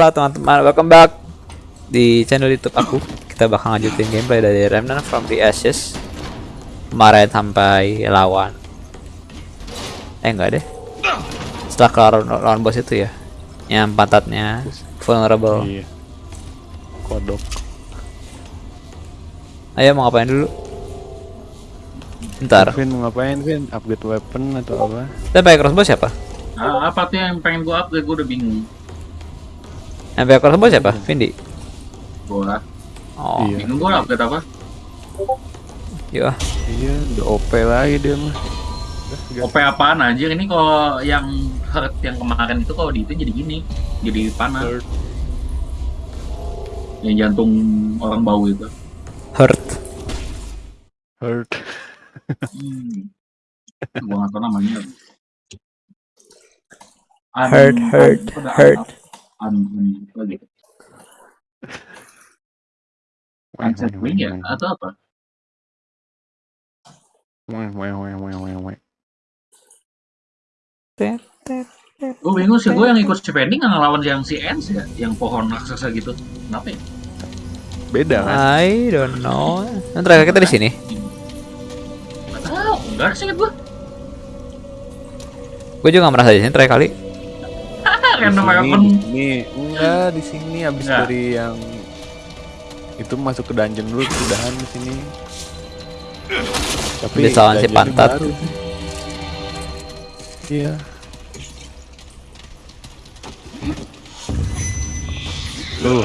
Halo teman-teman, welcome back di channel YouTube aku. Kita bakal lanjutin gameplay dari Remnant from the Ashes. Kemarin sampai lawan. Eh enggak deh. Setelah kelar lawan bos itu ya. Yang pantatnya vulnerable. Iya. Kodok. Ayo mau ngapain dulu? Ntar. Vin mau ngapain Vin? Upgrade weapon atau apa? Kita pakai crossbow siapa? Ah, apa tuh yang pengen gua upgrade gua udah bingung. Yang pakai crossbow siapa? Vindi. Gua Oh, Iya. bingung gua upgrade apa? iya. Iya, udah OP lagi dia mah. OP apaan aja ini kalau yang hurt yang kemarin itu kalau di itu jadi gini, jadi panas. Hurt. Yang jantung orang bau itu. Hurt. Hurt. Hmm. gua nggak tahu namanya. Hurt, hurt, hurt. An, an, apa gitu. Ancient Wing ya? Atau apa? Weh, weh, weh, weh, weh, weh. Gue bingung sih, gue yang ikut spending nggak ngelawan yang si Ends ya, yang pohon raksasa gitu. Kenapa ya? Beda kan? I don't know. Yang terakhir kita di sini. Gak tau, enggak sih gue. Gue juga gak merasa di sini terakhir kali. Di Random sini, weapon. di sini. Enggak, di sini abis Enggak. dari yang itu masuk ke dungeon dulu udahan di sini. Tapi Bisa lawan si pantat. baru. Iya. Tuh,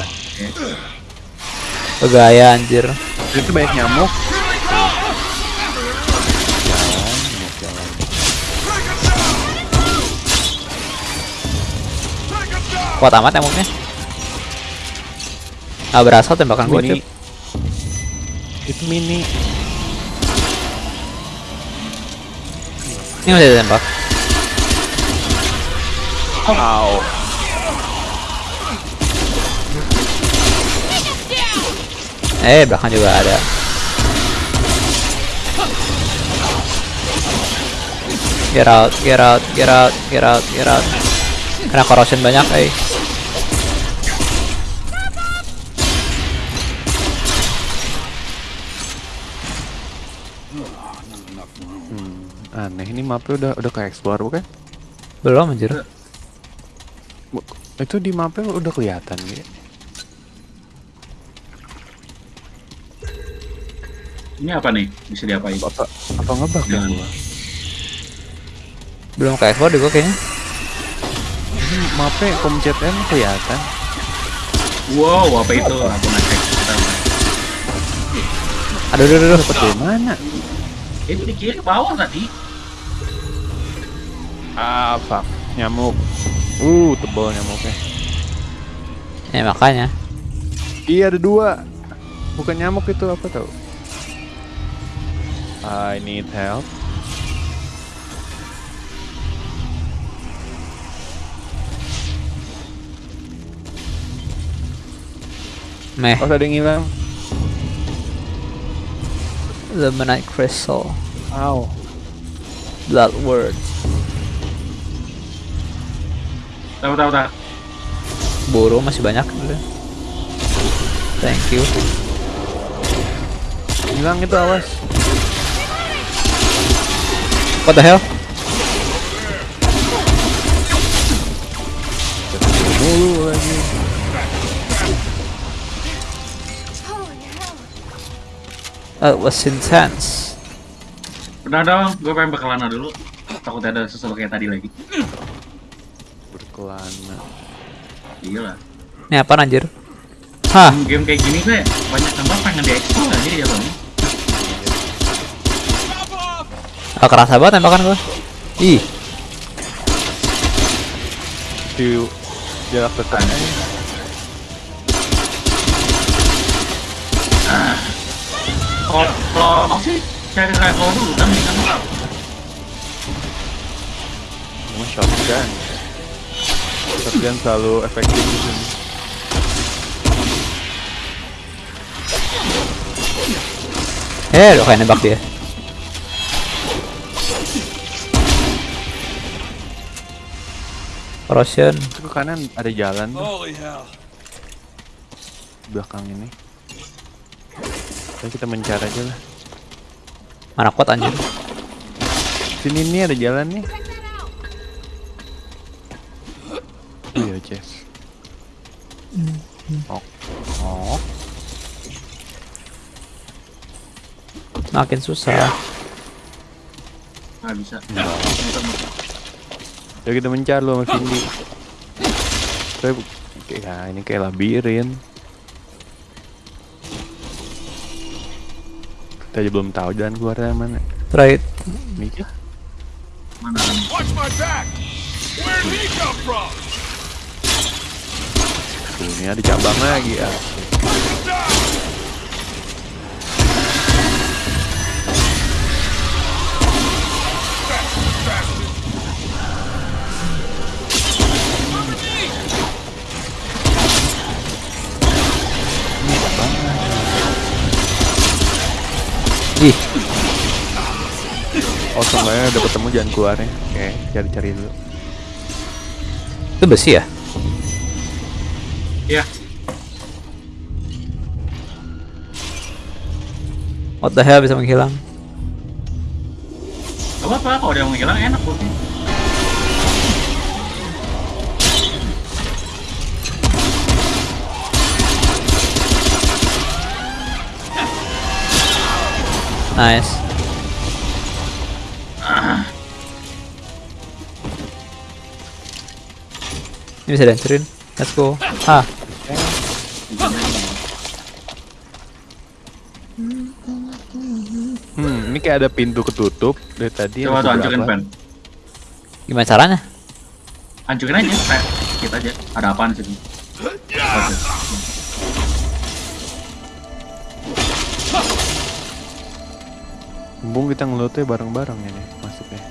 Pegaya anjir. itu banyak nyamuk. Kuat amat emangnya. Ah berasa tembakan gue cuy. Itu mini. Ini masih ditembak. Au. Eh belakang juga ada. Get out, get out, get out, get out, get out. Kena corrosion banyak, eh. Mapnya udah udah kayak explore bukan? Belum anjir. Itu di mapnya udah kelihatan ya. Ini apa nih? Bisa diapain? Apa apa ngebug ya gua? Belum kayak explore di gua kayaknya. Ini mapnya komcet M kelihatan. Wow, apa itu? Aku ngecek. Bentar. Aduh, aduh, aduh. Dapat dari mana? Itu di kiri bawah tadi. Ah, fuck. Nyamuk. Uh, tebal nyamuknya. Ya makanya. Iya ada dua. Bukan nyamuk itu apa tau? I need help. Meh, Oh, ada yang hilang. Luminite Crystal, Ow. Blood Word, Tahu tahu tahu. Buru masih banyak. Thank you. Hilang itu awas. What the hell? Mulu lagi. That was intense. Udah dong, gue pengen berkelana dulu. Takutnya ada sesuatu kayak tadi lagi. Berkelana. Gila. Ini apa anjir? Hah, Game kayak gini tuh ya, banyak tempat pengen diekspor aja ya Bang. ah, kerasa banget tembakan gua. Ih, Di jarak dekat. Kalau kalau mau sih cari level dulu kan kan. Cuma shotgun. Shotgun selalu efektif di sini. eh udah kayak nembak dia. Itu ke kanan ada jalan tuh belakang ini. Kita mencari aja lah. mana kuat anjir Sini nih ada jalan nih. Jess. Oh. Oh. makin susah Nggak bisa. Ya kita mencar lo sama Cindy. Tapi kayak ya, ini kayak labirin. Kita aja belum tahu jalan keluarnya mana. right Ini kah? Mana? Watch my back. Where did he come from? Ini ada cabang lagi ya. ih Oh, seenggaknya udah ketemu jalan keluarnya. Oke, cari-cari dulu. itu besi ya Iya. what the hell bisa menghilang Gak apa-apa, kalau dia menghilang enak putih. nice ini bisa dihancurin let's go ah Hmm, ini kayak ada pintu ketutup dari tadi. Coba tuh hancurin pen. gimana caranya Hancurin aja, kayak kita aja. Ada apaan? Oke. Mumpung kita ngelotnya bareng-bareng ini masuknya.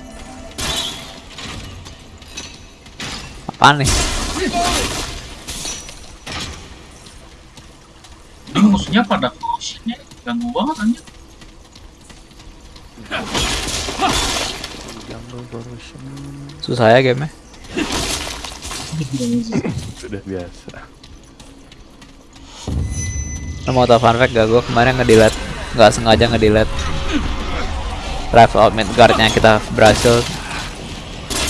apaan nih Ini musuhnya pada cautionnya ganggu banget anjir. Susah ya game sudah biasa. Lo mau tau fun fact gak? Gue kemarin ngedelete Gak sengaja ngedelete Rifle out Midgard yang kita berhasil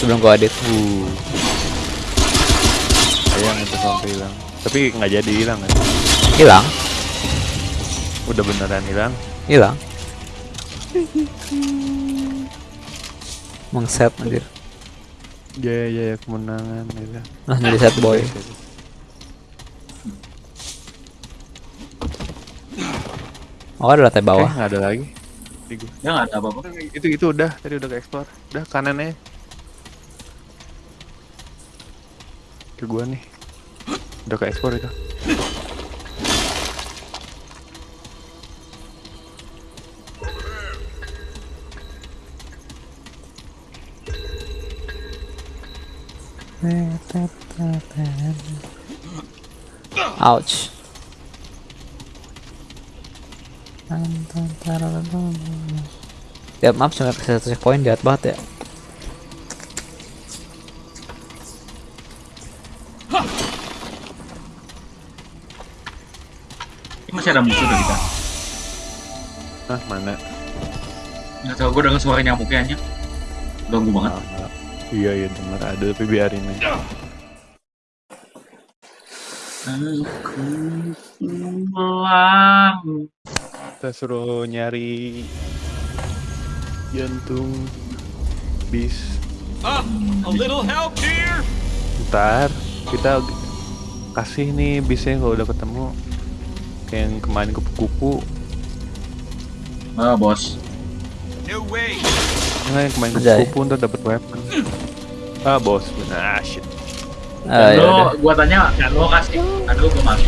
Sebelum gue edit Uh. Sayang itu sampai hilang. Tapi nggak jadi hilang kan? Hilang Udah beneran hilang. Hilang Mengset anjir Ya ya ya kemenangan gitu. Nah jadi set boy Oh ada lantai bawah nggak ada lagi. Di gua. Ya nggak ada apa-apa. Itu itu udah tadi udah ke explore. Udah kanannya. Ke gua nih. Udah ke explore itu. Ouch Tiap map cuma kasih satu checkpoint jahat banget ya Ini masih ada musuh dari kita. Ah, mana? Nggak tahu gue denger suara nyamuknya aja. Ganggu banget. Ah, iya iya denger ada tapi biarin aja. Aku pulang. Kita suruh nyari jantung bis. Ah, a little help here. Ntar kita kasih nih bisnya kalau udah ketemu kayak yang kemarin kupu-kupu Ah, bos. No way. Enggak yang kemarin Anjay. kupu-kupu ntar dapet weapon ah bos ah shit Ah, Dan ya lo, gua tanya, lo kasih, aduh gua mati.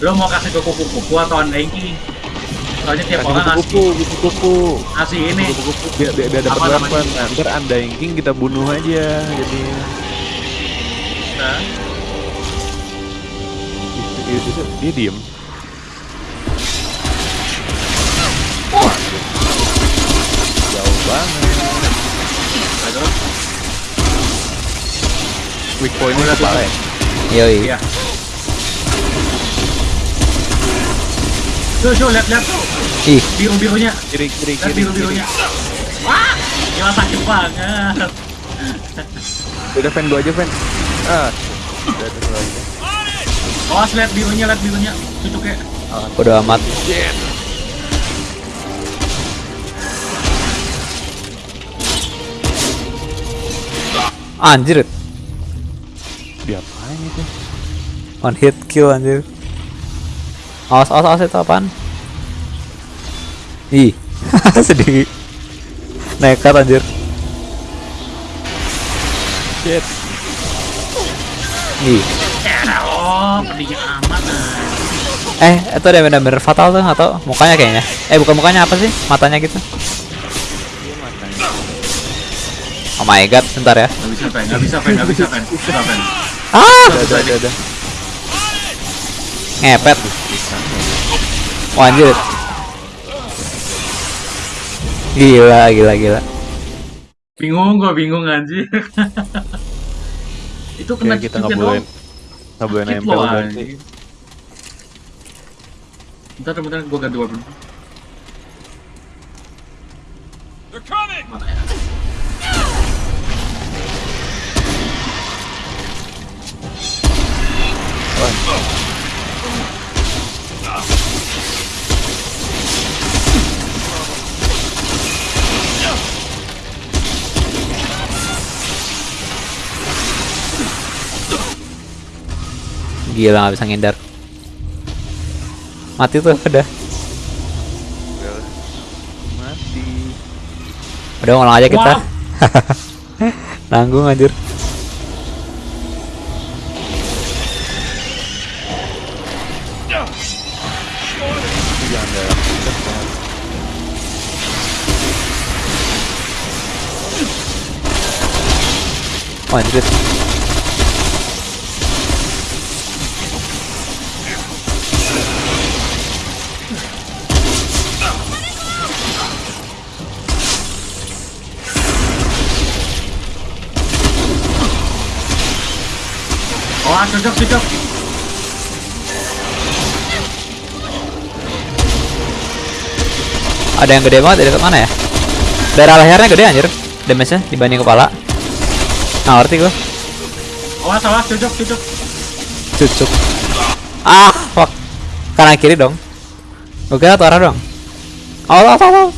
Lo mau kasih ke kupu-kupu atau unbanking? Soalnya tiap kasih orang ngasih, kupu-kupu kupu-kupu ngasih ini. kupu-kupu biar, biar, biar dapet Apa namanya? weapon nah, ntar anda kita bunuh aja jadi Nah, itu, itu, dia diem banget terus weak point-nya kepala ya? Yoi. Iya. Tuh, tuh, lihat, lihat tuh. Ih, Biru-birunya. Kiri, kiri, Lihat kiri, biru-birunya. Wah, gila sakit banget. Udah fan gua aja fan. Ah, udah tuh gua aja. Awas lihat birunya, lihat birunya. Cucuknya. bodo amat. Anjir, Diapain itu? one hit kill anjir. Awas, awas, awas itu apaan? Ih, sedih. Nekat anjir. Shit. Ih. Oh, amat. Eh, itu ada bener-bener fatal tuh atau mukanya kayaknya? Eh, bukan mukanya apa sih? Matanya gitu. Oh my god, bentar ya. Nggak bisa, Fen. Nggak bisa, Fen. Nggak bisa, Fen. Nggak, Fen. Ah, Udah, udah, udah, ngepet. Wah, anjir. Gila, gila, gila. Bingung, gua bingung anjir. Itu kena kita cucuknya nggak boleh doang. nggak boleh nempel anjing. Bentar, bentar, gua ganti weapon. They're coming! Mana ya? Gila nggak bisa ngindar. Mati tuh udah. Mati. Udah ngulang aja kita. Nanggung anjir. Oh, anjir. Oh, cocok, cocok. Ada yang gede banget dekat mana ya? Daerah lehernya gede anjir. Damage-nya dibanding kepala. Nggak ngerti gua. Awas, awas, cocok, cocok. Cucuk. Ah, fuck. Kanan kiri dong. Gue kira satu arah dong. Allah, Allah.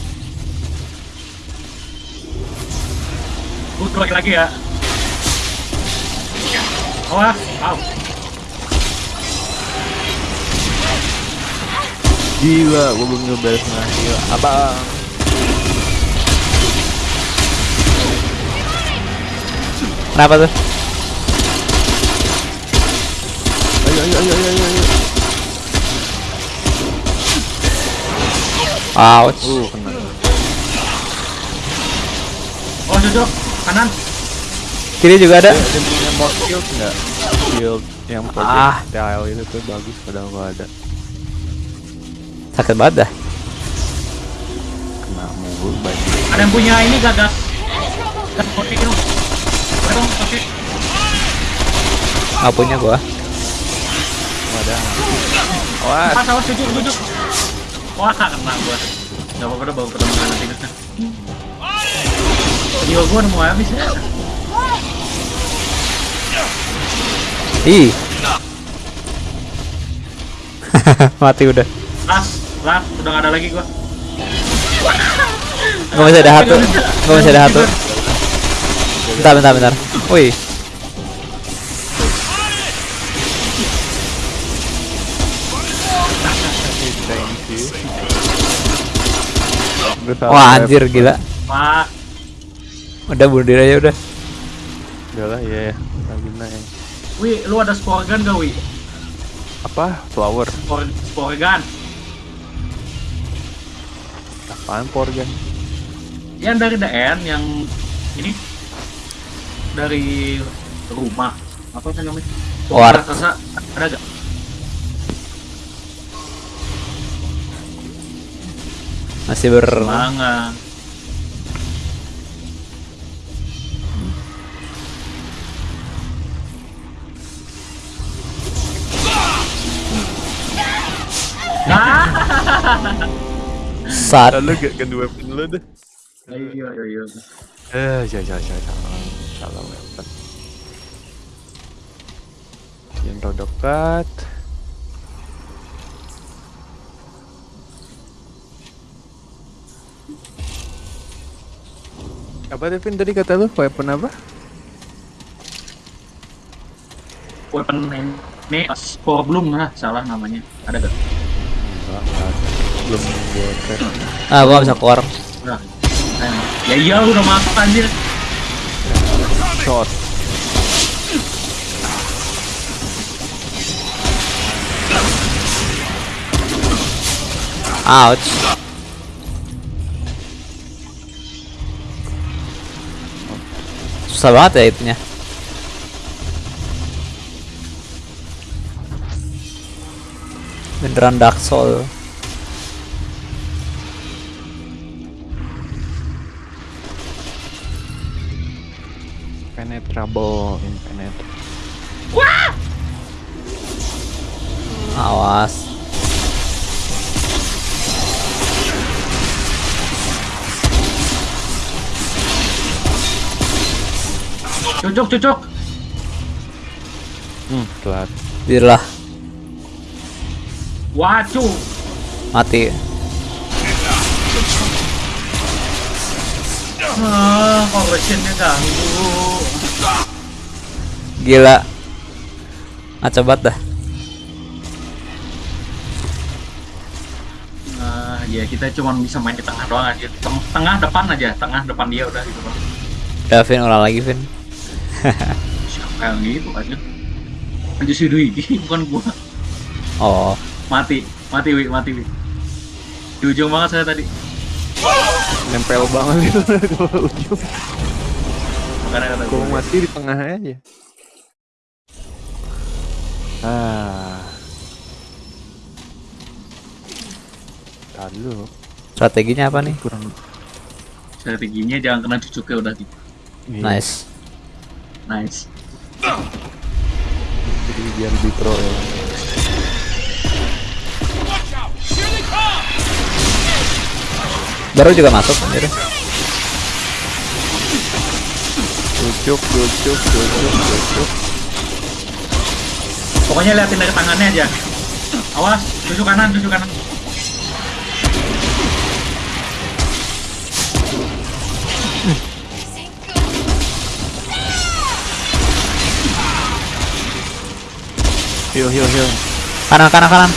Gua keluar lagi ya. Awas, au. Gila, gua belum setengah gila. Kenapa tuh? Ayo, ayo, ayo, ayo, ayo, ayo. Ouch. Uh, kena. Oh, cocok. Kanan. Kiri juga ada. Ada punya mod shield yang Ah. itu tuh bagus padahal gua ada. Sakit banget dah. Kena mulu banyak. Ada yang punya ini gak gas? Gas pakai. Nggak punya gua. Ada. Wah, Awas, awas, cocok, cocok. Wah, kena gua. Gak apa-apa dah, bawa ke teman nanti. Jiwa gua udah mau habis ya. Ih. Mati udah. Las, las, udah gak ada lagi gua. Gak masih ada satu. Gak masih ada satu. Bentar, bentar, bentar. Salah Wah, anjir gila. Pak, Udah bunuh diri aja udah. Udah lah, ya, ya. Laguna yang Wi, lu ada spore gun gak, Wi? apa? Flower. Spore, spore gun. Apaan Porgan? Yang dari DN, yang ini dari rumah apa sih namanya? War. Raksasa ada gak? Masih berenang. Sat. Lalu gak kedua pin lu deh. Ayo, ayo, ayo. Eh, ya, ya, ya, ya. Salah weapon. Yang terdekat. Apa Devin tadi kata lu weapon apa? Weapon ini Spore Bloom lah, salah namanya. Ada gak? Enggak, enggak ada. belum gua. Ah, gua bisa keluar. Nah, ya iya lu udah masuk anjir. Shot. Ouch. Susah banget ya itunya. Beneran Dark Soul. Penetrable, impenetrable. Awas. Cucuk, cucuk. Hmm, telat. Birlah Wacu. mati. Ah, conversionnya ganggu. Gila. Ngaco banget dah. Nah, ya kita cuma bisa main di tengah doang aja. Teng- tengah depan aja, tengah depan dia udah gitu doang. Udah Vin ulang lagi Vin. Siapa yang gitu aja? Aja si Dwi, bukan gua. Oh, Mati, mati wi, mati wi. Di ujung banget saya tadi. Nempel banget itu ke ujung. Makanya kata Gua gua. mati di tengah aja. Ah. Lalu strateginya apa nih? kurang Strateginya jangan kena cucuknya udah gitu. Iya, Nice. Nice. Jadi biar lebih pro ya. Watch out! Here they come! Baru juga masuk anjir. Cucuk, cucuk, cucuk, cucuk. Pokoknya liatin dari tangannya aja. Awas, cucuk kanan, cucuk kanan. Heal, heal, heal. Kanan kanan kanan.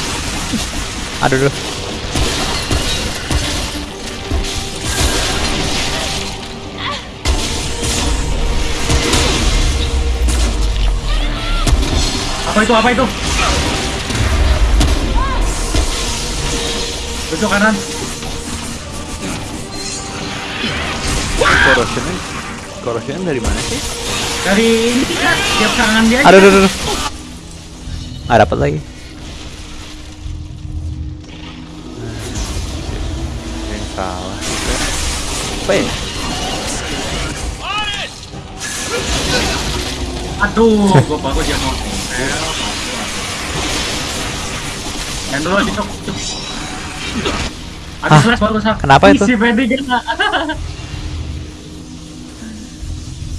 Aduh duh. Apa itu? Apa itu? Cucuk kanan. Corrosionnya, corrosionnya dari mana sih? Dari ini kan, tiap tangan dia. aja. Aduh duh duh. duh. Nggak dapat lagi. Yang salah. Apa ya? It! Aduh, gua bagus dia mau. Yang dulu. Habis baru. Kenapa itu? Isi pede kena.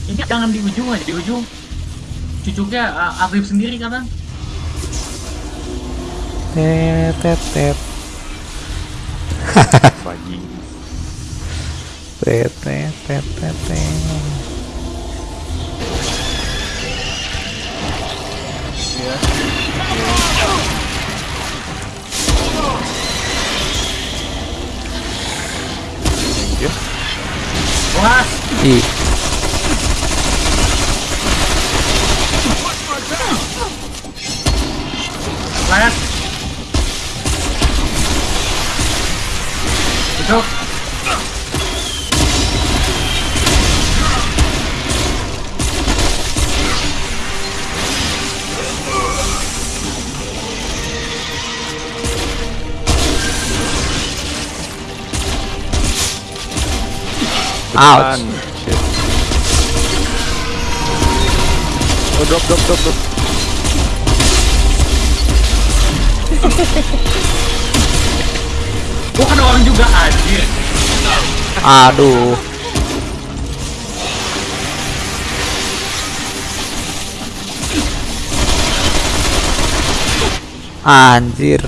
Ini jangan di ujung aja, di ujung. Cucuknya uh, Afif sendiri kan? Tet tet tet. Pagi. Tet tet tet tet. Wah, Ih, flash. Ouch. Shit. Oh, drop, drop, drop, drop. Gua kena orang juga anjir. Aduh. Anjir.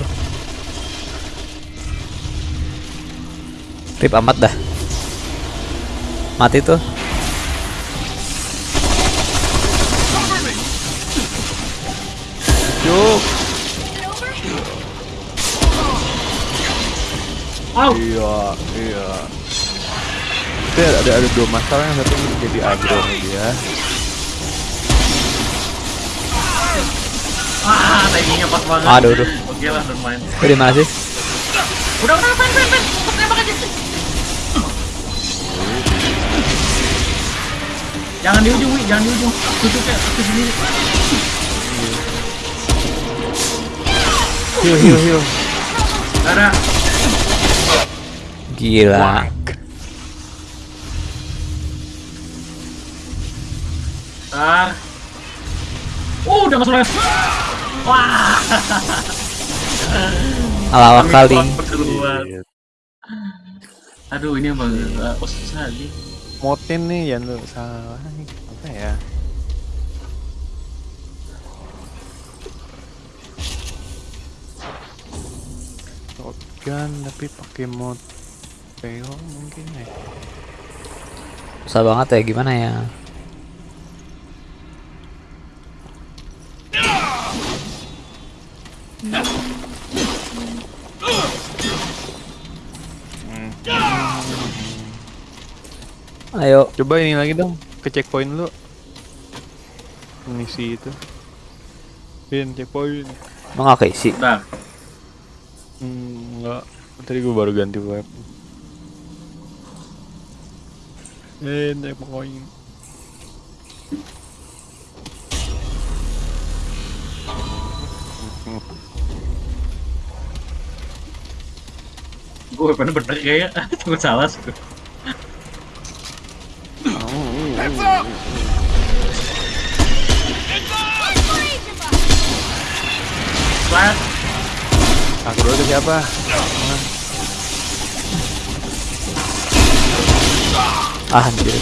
Rip amat dah. Mati tuh. Yuk. Au. Iya, iya. Itu ada ada dua masalah yang satu jadi agro dia. Ah, timingnya pas banget. Aduh, aduh. Oke lah, bermain. Di mana sih? Udah, udah, tembak aja. Jangan di ujung, Wi. Jangan di ujung. Tutupnya sini. Heal, heal, heal. Gak ada. Gila. Tar. Oh, udah masuk lagi. Wah. Alawak kali. Aduh, ini emang uh, posisi lagi. Motin nih yang lu salah. Apa ya? Shotgun tapi pakai mod PO mungkin ya. Susah banget ya gimana ya? Ayo, Coba ini lagi dong ke checkpoint lu. Misi itu. Pin checkpoint. mau nggak keisi? Bentar. Hmm, enggak. Tadi gua baru ganti web. Eh, checkpoint. Gue bener-bener kayak tunggu salah sih. Heads up! Flat. Ke siapa? Ah, anjir.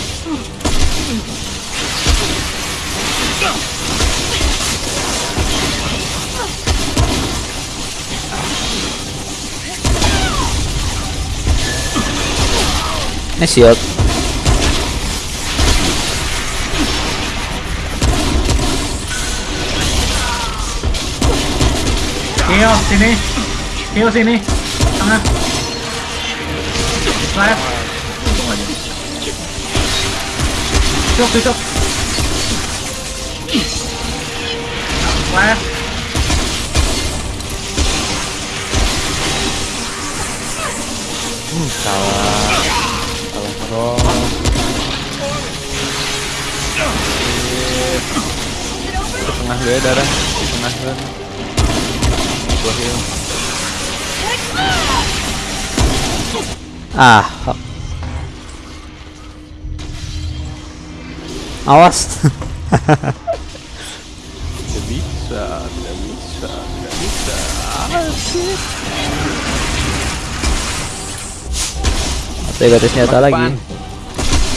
Ini shield. Heal sini. Heal sini. Tengah. Flat. Untung aja. Flat. Hmm, salah. Salah terus. Ke tengah gue darah. Di tengah gue. Gua heal. Ah. Awas. Tidak bisa, tidak bisa, tidak bisa. Asik. Atau garis senjata lagi.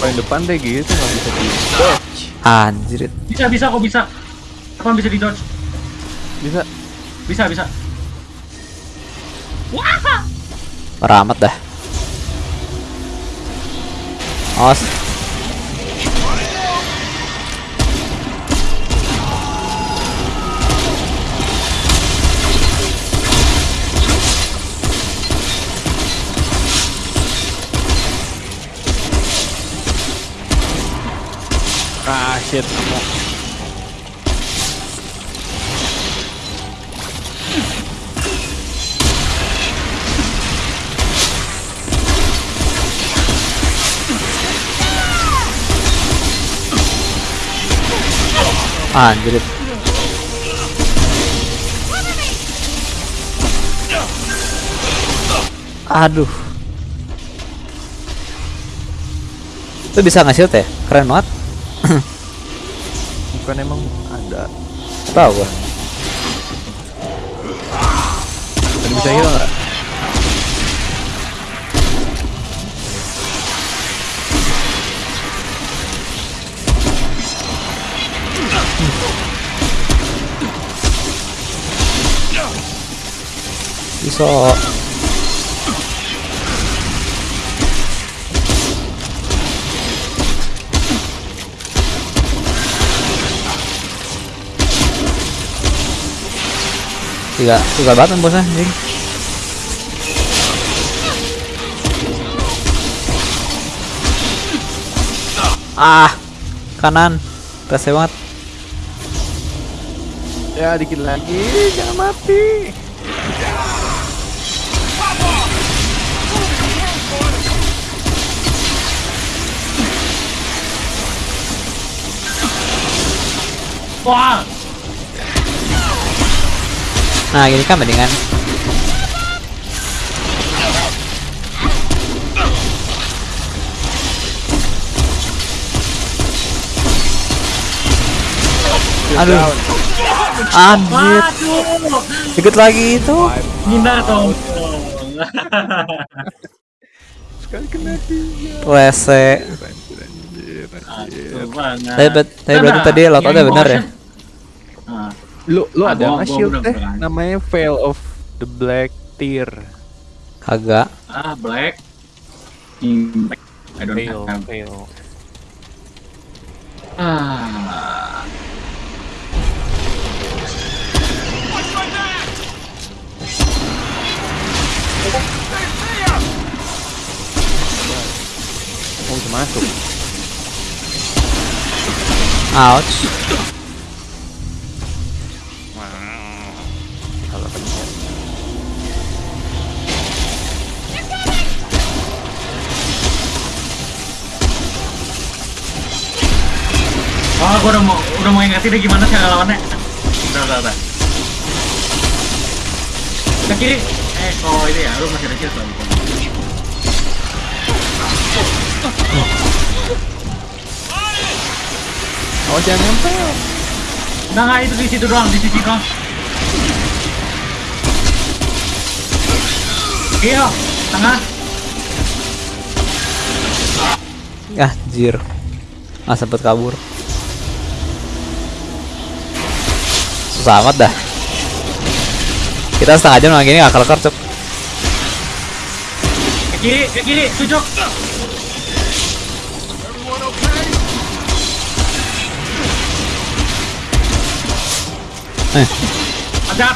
Paling depan deh gitu nggak bisa di dodge. Anjir. Bisa, bisa kok bisa. Apa bisa di dodge? Bisa. Bisa, bisa. Parah amat dah. Awas. Ah shit. Anjir. Aduh. Itu bisa ngasih ya? Keren banget. Bukan emang ada. Tahu gua. Dan bisa heal Sok. Tiga, tiga banget bosnya anjing. Ah, kanan. Rese banget. Ya dikit lagi, jangan mati. Wah, Nah, gini kan mendingan. Aduh. Anjir, waduh, dikit lagi itu. hindar dong. Sekali kena tiga. Banget. Tapi, bet- tapi berarti Nah, tadi ada bener ya? Lu lu Ah, ada nggak shield teh? Namanya Veil of the Black Tear. Kagak. ah, black. Impact. I don't Veil, have. Veil. Ah. Oh, masuk. Ouch. Oh, gua udah mau udah mau ingetin deh gimana cara lawannya. Udah, udah, udah. Ke kiri. Eh, oh ini ya, lu masih ada shield lagi. Oh, jangan nempel. Enggak, enggak, itu di situ doang, di sisi doang. Iya, tengah. Ah, jir. Ah, sempet kabur. Susah amat dah. Kita setengah jam lagi ini akal kercep. Ke kiri, ke kiri, tujuk. Eh, gua.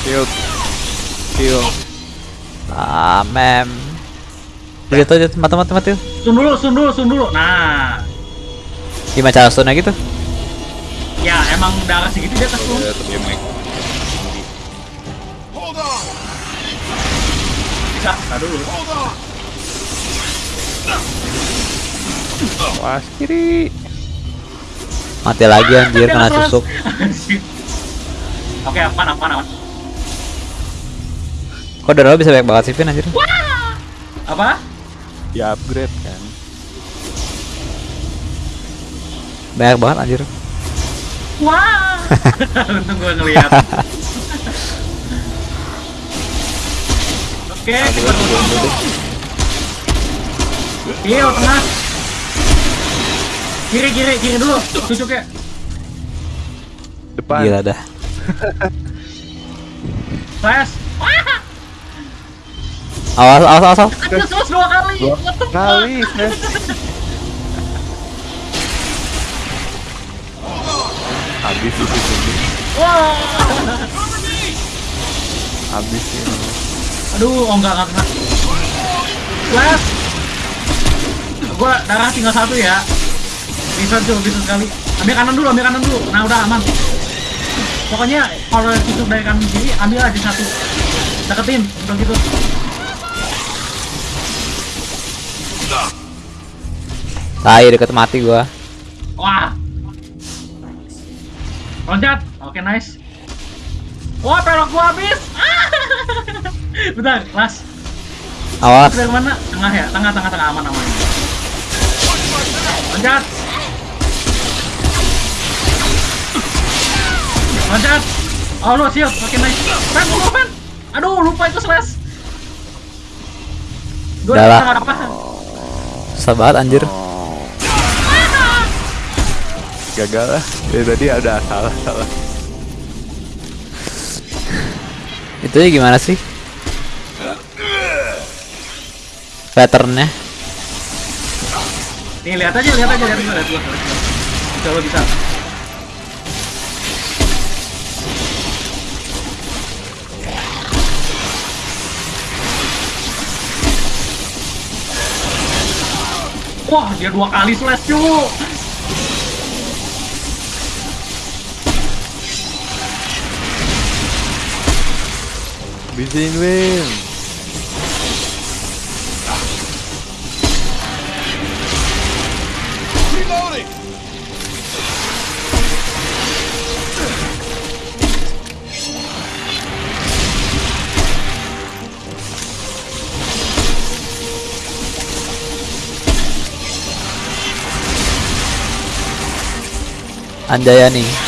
Shield. Shield. ah, mem. Gitu aja, mati mati mati. Sun dulu, sun dulu, sun dulu. Nah, Gimana cara stun gitu? ya emang darah segitu dia kesun. Ya, tapi emang Bisa, tar dulu. Wah, kiri. Mati lagi anjir Dia kena tusuk. Anjir. Oke, aman, aman, aman. Kok darah bisa banyak banget sih Vin anjir? Apa? Ya upgrade kan. Banyak banget anjir. Wah. Untung gua ngeliat. Oke, kita dulu. Iya, tengah. Kiri, kiri, kiri dulu. Tujuk ya. Depan. Gila dah. Flash. Awas awas awas. awas. Terus dua kali. Dua kali. Habis itu sini. Wah. Habis ini. Aduh, oh enggak, enggak kena. Flash. Gua darah tinggal satu ya. Bisa tuh, bisa sekali. Ambil kanan dulu, ambil kanan dulu. Nah, udah aman. Pokoknya kalau tusuk dari kanan kiri, ambil aja satu. Deketin, udah gitu. Tai deket mati gua. Wah. Loncat. Oke, nice. Wah, pelok gua habis. Bentar, kelas. Awas. Dari mana? Tengah ya? Tengah, tengah, tengah aman, aman. Loncat. Loncat. Oh, lu shield. Oke, nice. Pen, lu pen. Aduh, lupa itu slash. Gua Udah lah. Susah banget anjir. Gagal lah dari tadi ada salah salah Itu ya gimana sih? Patternnya Nih lihat aja, lihat aja, lihat lihat gua. Bisa lo bisa. Wah, dia dua kali slash cuy. Bisa win Reloading. Anjayani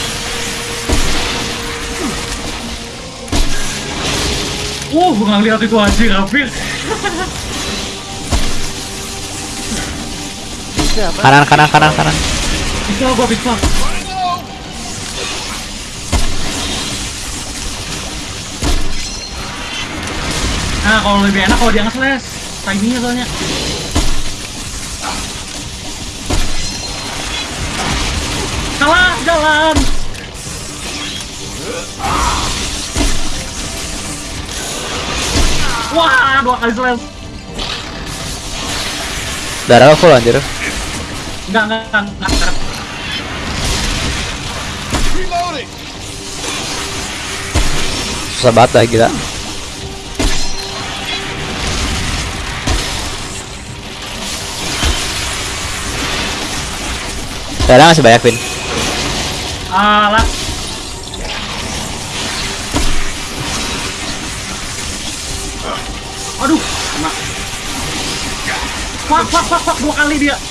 Wah, gua nggak lihat itu anjing hampir. Kanan kanan kanan kanan Bisa gua bisa. Nah, kalau lebih enak kalau dia nge-slash. Timingnya soalnya. Salah jalan. Wah, dua kali slash. Darah full anjir Enggak, enggak, enggak, enggak. Susah banget dah gila Darah masih banyak Vin Alah. Fuck, fuck, fuck, fuck, dua kali dia.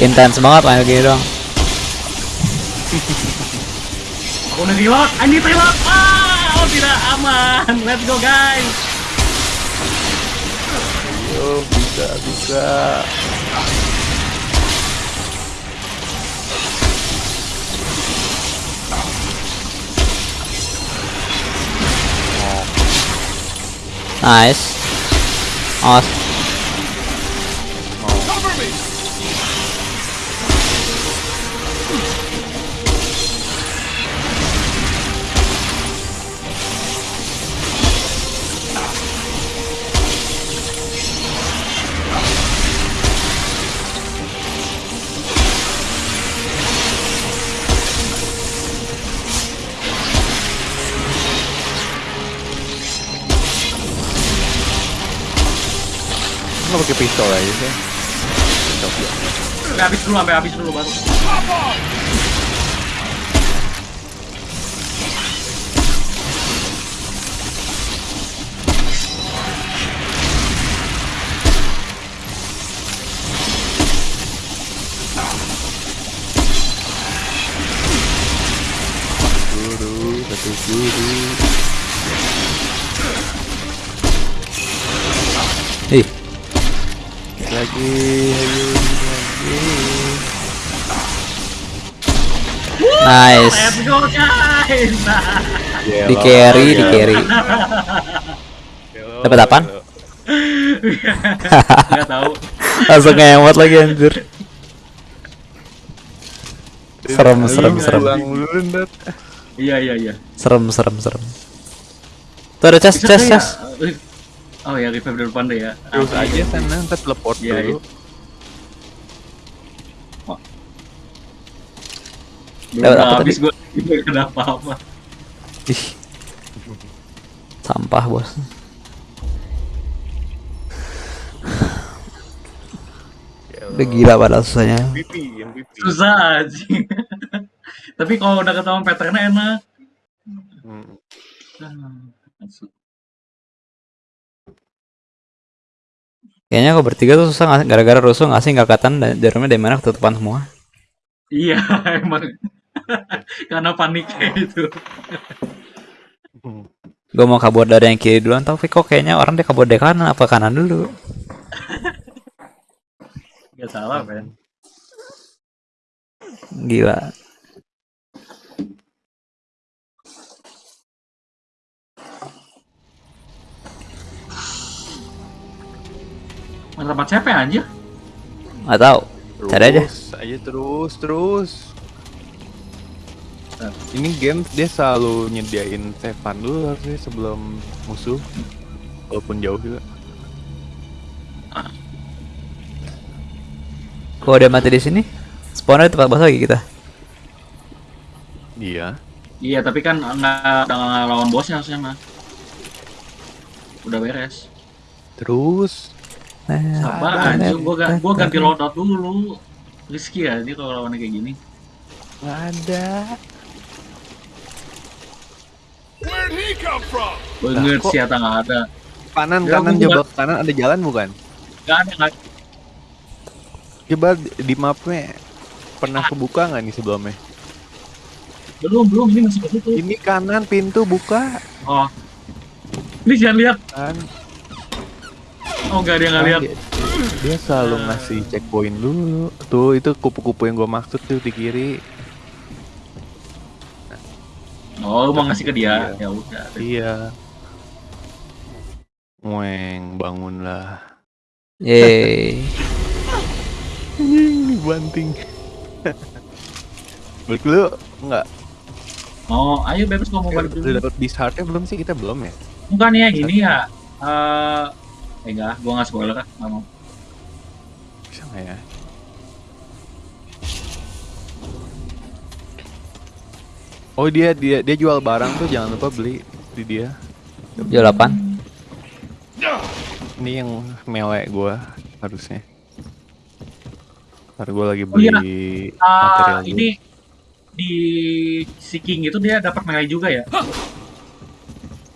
Intens banget main gini dong Aku udah reload, I need reload. Ah, oh tidak aman. Let's go guys. oh bisa bisa Nice. Awas habis dulu, sampai habis dulu baru. Di carry di carry Dapat apaan? nggak tahu. Langsung ngemot lagi anjir Serem serem serem pulang dulu Ndat. Iya, iya, iya. Serem serem serem Tuh ada chest chest ya? chest Oh ya, revive dari depan deh ya. terus aja sana ntar teleport Iya, dulu Dapat apa habis tadi? gue, nggak ada apa-apa. Ih Sampah bos Udah gila padahal susahnya MVP MVP Susah aja. Tapi kalau udah ketahuan patternnya enak. Hmm. Kayaknya kok bertiga tuh susah nggak- gara-gara rusuh ngasih nggak kelihatan dan jarumnya dari mana ketutupan semua. Iya, emang. Karena panik kayak gitu. Gue mau kabur dari yang kiri duluan, tapi kok kayaknya orang dia kabur dari kanan apa kanan dulu? Gak salah, Ben. Gila. Mana tempat siapa ya anjir? Gak tahu. Cari aja. Terus aja terus terus. Ini game dia selalu nyediain Stefan dulu harusnya sebelum musuh walaupun jauh juga. Kalau dia mati di sini, spawner di tempat bos lagi kita. Iya. Iya, tapi kan nggak udah lawan bosnya harusnya mah. Udah beres. Terus Sabar Nah, anjir, gua, ga- gua ganti nah, loadout dulu. Rizky ya, dia kalau lawannya kayak gini. nggak ada. Where'd he come from? Banget kok- sih, nggak ada. Kanan Ya, kanan coba ke kanan ada jalan bukan? Nggak ada, nggak Coba di- di mapnya pernah kebuka nggak nih sebelumnya? Belum, belum, ini masih ketutup. Ini kanan pintu buka Oh. Ini jangan lihat. kan? Oh, enggak, dia nggak lihat. Dia, dia selalu ngasih checkpoint dulu. Tuh itu kupu-kupu yang gua maksud tuh di kiri. Oh, lu mau ngasih ke dia. Iya. Ya udah. Iya. Weng, bangunlah. Yeay. Banting. Balik dulu enggak? Oh, ayo bebas ngomong balik Udah dulu. dapat disheartnya belum sih? Kita belum ya? Bukannya gini ya. Eh, eh enggak, gua nggak spoiler kan. Nggak mau. Bisa nggak ya? Oh dia dia dia jual barang tuh jangan lupa beli di dia. Jual apaan? Ini yang melek gua harusnya. Ntar gua lagi Oh, iya. beli Ah, material dulu. ini di Seeking itu dia dapat melee juga ya.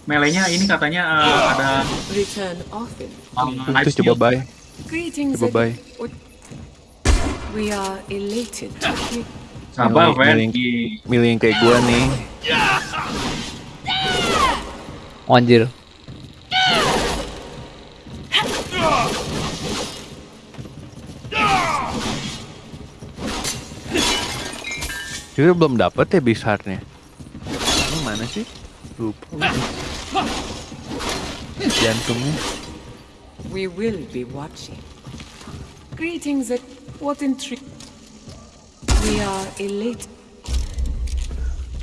Melenya ini katanya eh, ada Return often. um, life tuh, coba. Greetings. Coba buy. What- We are elated to hear. Sabar, Milih- milih- yang kayak gua nih. Oh, Anjir. Kita belum dapet ya bizarnya. Ini mana sih? Lupa. Jantungnya. We will be watching. Greetings. At what intrigue? Elated.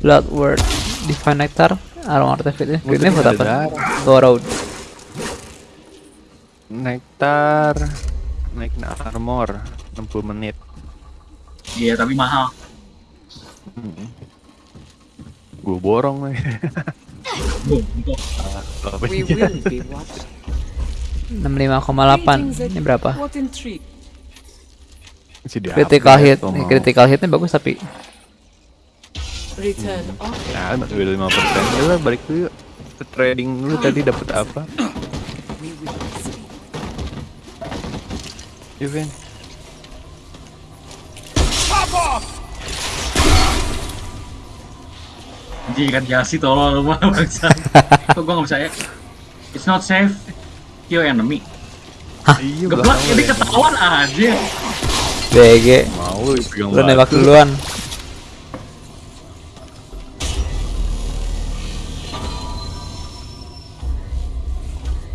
Bloodword. Divine Nectar. Aroma artifact. Oh, Ini buat apa? darah. Borrowed. Nektar. Naik armor 60 menit. Iya, tapi mahal. Gue borong We sih? will be watching. 65,8. Greetings. At Ini berapa? Critical upgrade, hit. Nih, critical hitnya bagus tapi Return. Nah, masih beda 5%. Ya lah, balik dulu yuk. Ke Trading dulu tadi dapat apa? Yuk, Vin. Pop off! anjing kan jasi tolong lu mah bangsa. Kok gua nggak bisa ya? It's not safe. Kill enemy. Iya, Geblak ini ya. ketahuan aja. BG. Mau dipegang Lu nembak duluan.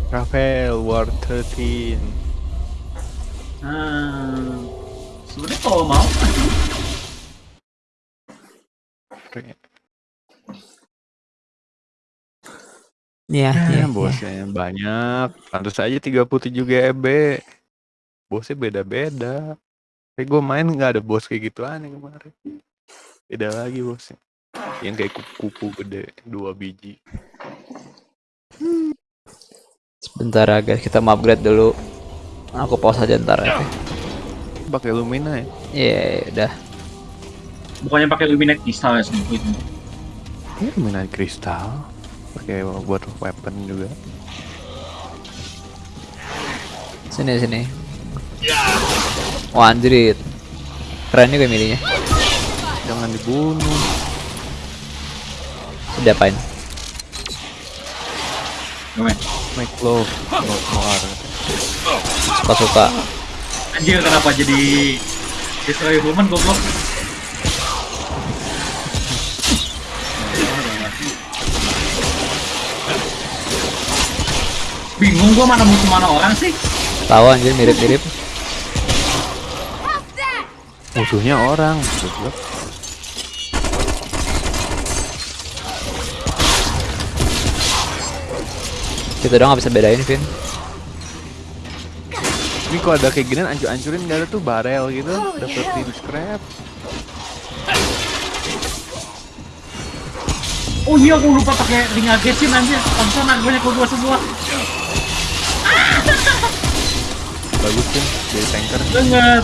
Rafael War 13. Hmm. Sebenarnya kalau mau Iya, iya. Ya, iya. bosnya banyak. Pantas aja 37 GB. Bosnya beda-beda. Kayak gue main nggak ada bos kayak gitu aneh kemarin. Beda lagi bosnya. Yang kayak kupu-kupu gede, dua biji. Sebentar ya guys, kita mau upgrade dulu. Aku pause aja ntar ya. Pakai Lumina ya? Iya, udah. bukannya pakai luminate kristal ya semua itu. Ini Lumina kristal. Pakai buat weapon juga. Sini sini. Wah anjrit. Keren juga milihnya. Jangan dibunuh. Udah apain? Gimana? Make love, not war. Suka-suka. Anjir kenapa jadi destroy human goblok? Bingung gua mana musuh mana orang sih? Tahu anjir mirip-mirip. Musuhnya orang. goblok. Kita doang nggak bisa bedain, Vin. Ini kalau ada kayak gini ancur-ancurin gak ada tuh barel gitu, dapetin scrap. Oh iya gua lupa pakai ring agesin anjir. Pantesan banyak gua dua semua. Bagus kan, jadi tanker. Banget.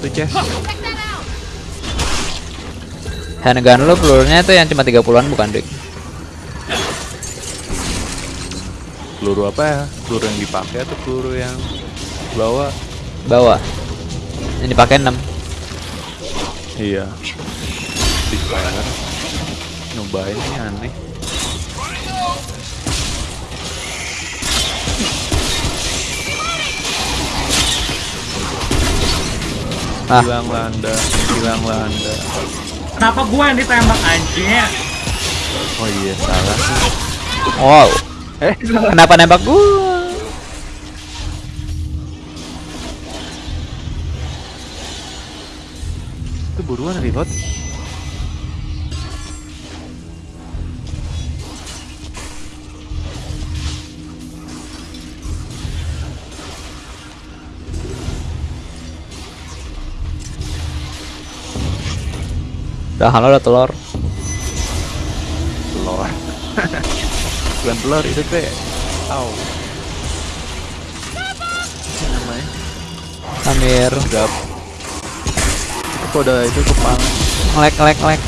Tuh chest. Handgun lu pelurunya tuh yang cuma 30-an bukan, Dik? Peluru apa ya? Peluru yang dipakai atau peluru yang bawa? Bawa. Yang dipakai 6. Iya. Fire. Nyobain ini aneh. Ah. Hilang landa, hilang landa. Kenapa gua yang ditembak anjir? Oh iya salah sih. Wow. Eh, Kenapa nembak gua? itu buruan reload. Udah halo udah telur. Telur. Bukan telur itu teh. Au. Namanya? Samir. Gap. Itu udah itu kepala. Ngelek ngelek ngelek.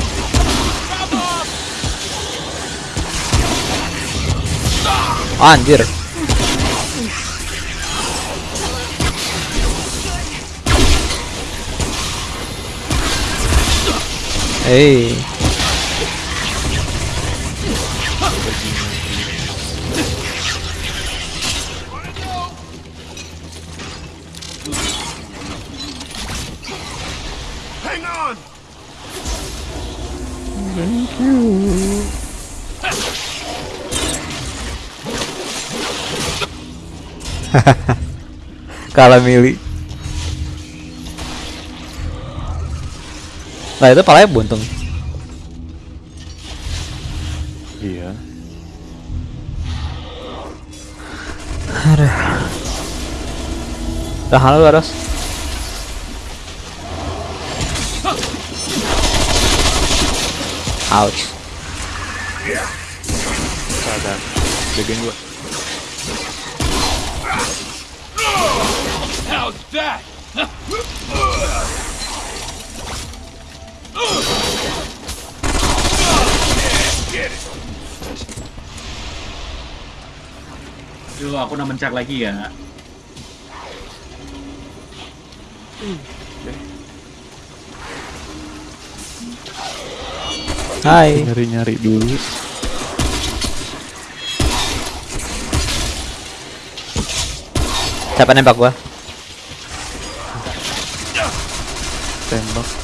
Anjir. Hey. Hang on. Thank you. Kalah Calamili. Nah itu palanya buntung. Iya. Udah halo harus. Ouch. Sadar. Jagain gua. How's that? Duh, aku udah mencak lagi ya. Hai. Nyari-nyari dulu. Siapa nembak gua? Tembak.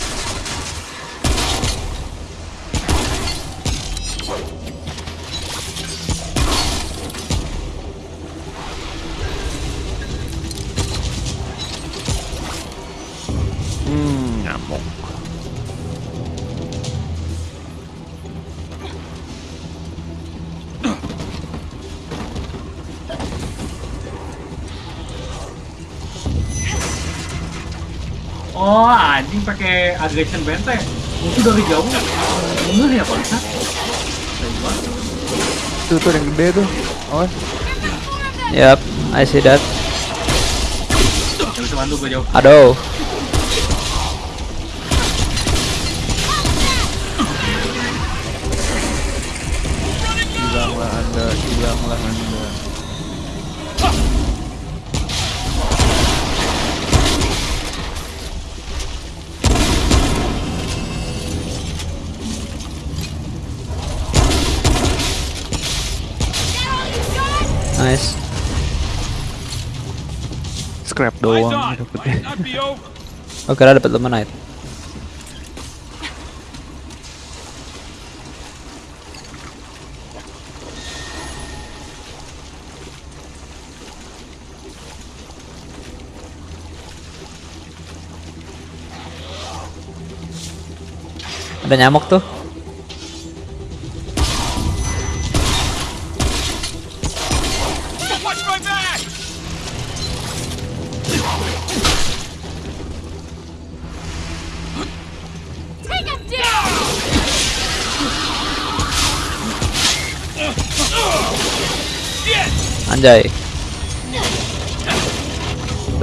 Pakai aggression bente. Musuh dari jauh. Bener ya, Pak? Tuh tuh yang gede tuh. Oh, Yap, I see that. Aduh. Oh kira dapat luminite. Ada nyamuk tuh. Anjay.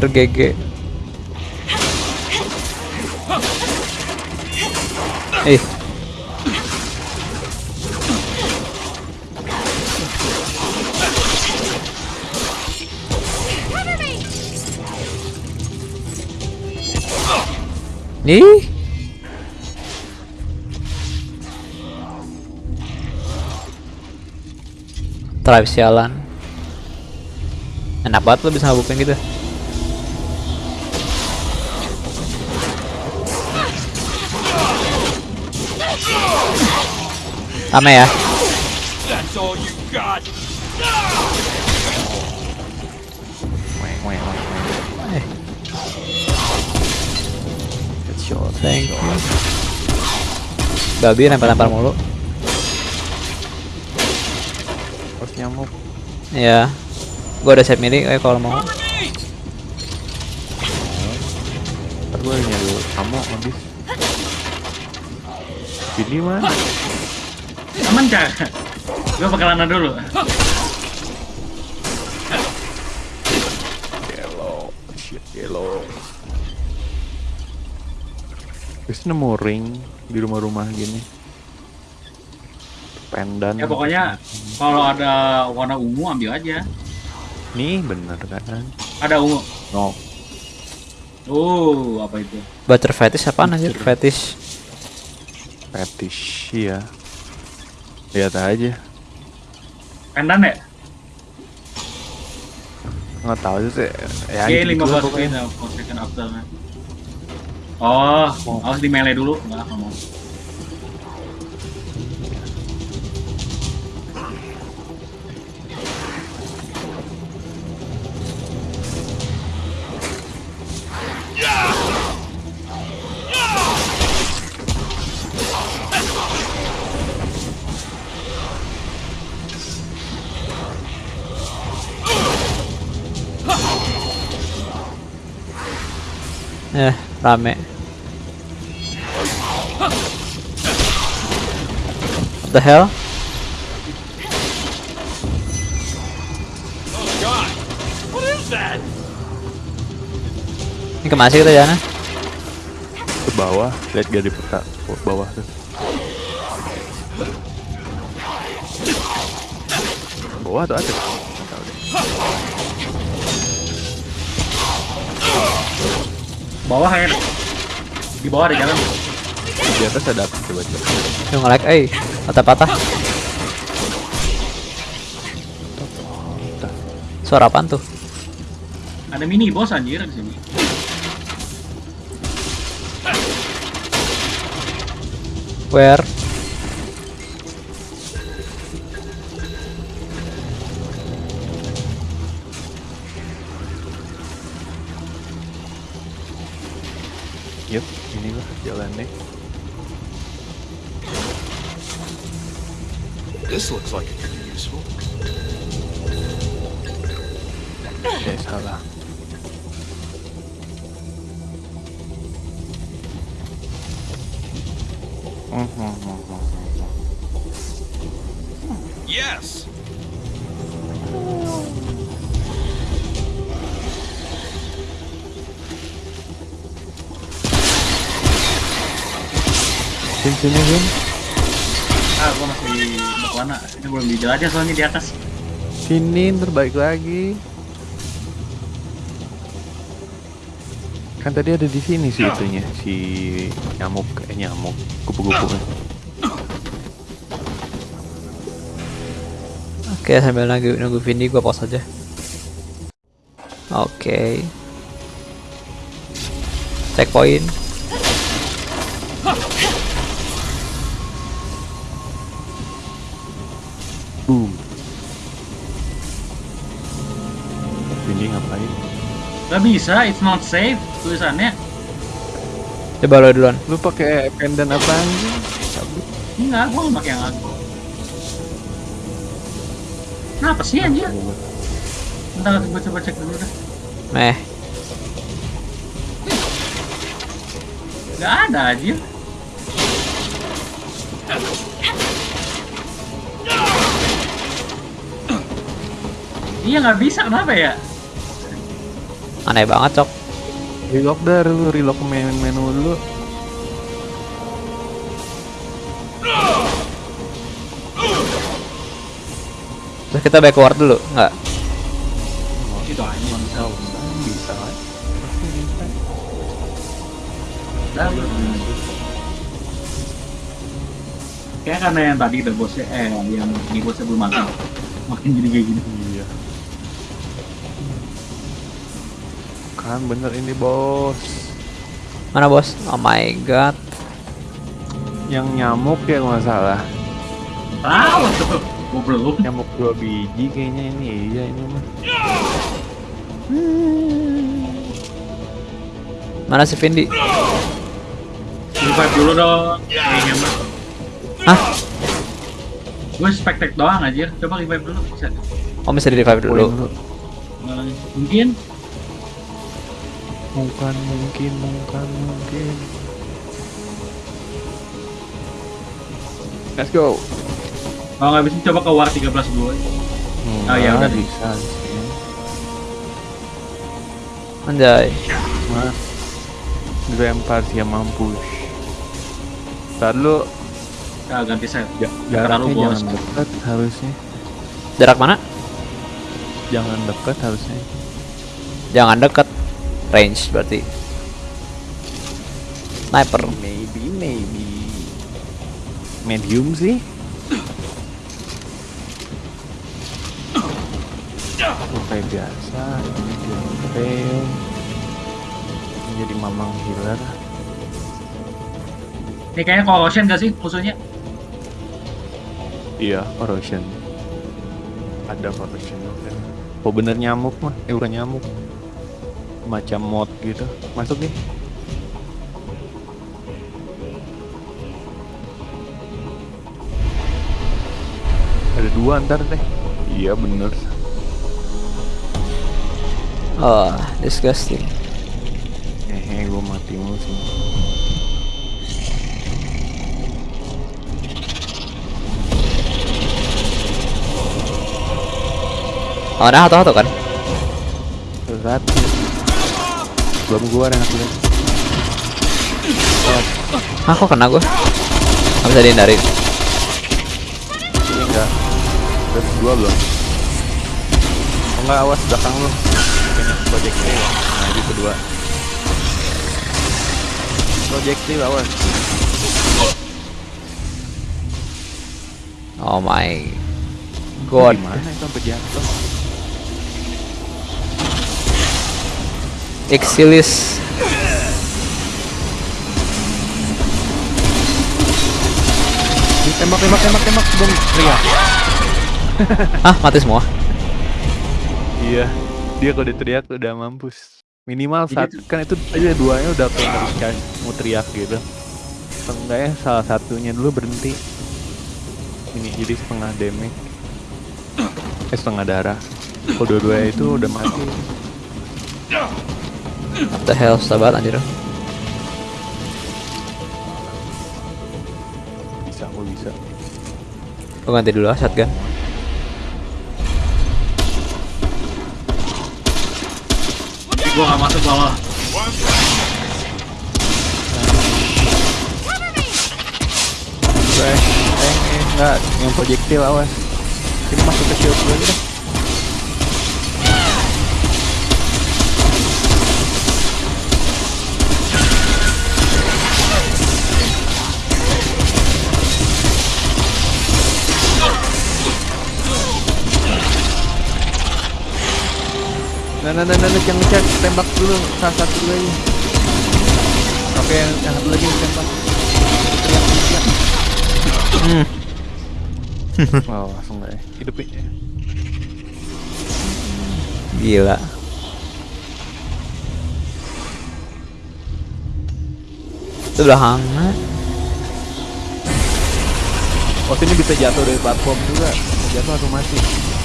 Tergege. Me! Nih. Tribe sialan. Enak banget lo bisa ngabukin gitu. Rame ya. Thank you. Babi nempel-nempel mulu. Terus nyamuk. Ya. Gua ada set mini eh kalau mau. Ntar gue nyari kamu habis. Ini mah Aman cak. Gue bakalan dulu. yellow, shit yellow. Terus nemu ring di rumah-rumah gini. Pendan. Ya pokoknya kalau ada warna ungu ambil aja. Nih bener kan? Ada ungu. No. Oh, apa itu? Butter fetish apaan anjir? Fetish. Fetish ya. Lihat aja. Pendan ya? Nggak tahu sih. Ya Iya, gitu lah 15 pokoknya. menit per second after. Oh, harus di melee dulu. Enggak, nggak mau. Eh, rame. What the hell? Ini ke mana sih kita jalannya? Ke bawah. Lihat gak di peta. Bawah tuh. Bawah tuh ada. Bawah kan? Di bawah ada jalan. Di atas ada apa coba coba. Yang nge-lag, eh, patah-patah. Suara apaan tuh? Ada mini boss anjir di sini. Where? Balik lagi. Kan tadi ada di sini sih itunya si nyamuk eh nyamuk kupu-kupu. Oke, sambil nunggu nunggu Vindi gua pause aja. Oke. Checkpoint. Gak bisa, it's not safe tulisannya. Coba lo duluan. Lu pakai pendant sih? Cabut. Enggak, gua nggak pakai yang aku. Kenapa sih anjir? Bentar, gua coba cek dulu dah. Meh. Gak ada anjir. Iya nggak bisa kenapa ya? Aneh banget, Cok. Relock dah lu, relock menu, menu dulu. Terus kita backward dulu, nggak? Itu aja bisa. Bisa. Dah, Kayak karena yang tadi the bosnya, eh yang di bosnya belum makan, makin jadi kayak gini. Kan bener ini bos. Mana bos? Oh my god. Yang nyamuk ya nggak salah. Tahu tuh, gua belum. Nyamuk dua biji kayaknya ini iya ini mah. Mana si Vindi? Revive dulu dong, kayaknya mah. Hah? Gue spektek doang aja, coba revive dulu bisa. Oh bisa di revive dulu. Mungkin Bukan mungkin, bukan mungkin. Let's go. kalau nggak bisa coba ke war 13 dulu. Hmm, Oh, ya udah. bisa sih. Anjay. Mas. Dilempar dia mampus. Ntar lu Ah, ganti set. ja Terlalu jaraknya bos. jangan dekat harusnya. Jarak mana? Jangan dekat harusnya. Jangan deket. Range berarti. Sniper. Maybe, maybe. Medium sih. Oh, kayak biasa, ini medium fail. Ini jadi mamang healer. Ini kayaknya corrosion gak sih musuhnya? Iya, corrosion. Ada corrosion kan. Oh bener nyamuk mah, eh bukan nyamuk. Macam mod gitu. Masuk nih. Ada dua ntar deh. Iya bener. Oh, disgusting. Hehe, gue mati mulu sih. Oh, nah, atau kan? Berat. Belum gua yang aku Ah, kok kena gua? Gak bisa dihindarin. Ini enggak. Terus dua belum? Oh, enggak awas belakang lu. Kayaknya projectile. Nah, itu kedua. Projectile awas. Oh my god. Gimana itu sampai jatuh? Exilis. Tembak, tembak, tembak, tembak. Belum teriak. Ah, mati semua. Iya. Dia kalau diteriak udah mampus. Minimal Jadi satu kan itu aja duanya udah harus kayak mau teriak gitu. Enggak ya salah satunya dulu berhenti. Ini jadi setengah damage. Eh setengah darah. Kalau dua-duanya itu udah mati. What the hell, susah banget anjir. Bisa, aku bisa. Gua ganti dulu ah shotgun. Gue gak masuk bawah. Eh, eh, eh, enggak, yang projectile awas. Ini masuk ke shield dulu aja deh. Nah, nah, nah, yang ngecek tembak dulu. Salah satu dulu aja oke yang, yang satu lagi tembak. Hmm. wow langsung nggak ya hidupin ya Gila. Itu belakangnya. oh sini bisa jatuh dari platform juga. Jatuh atau mati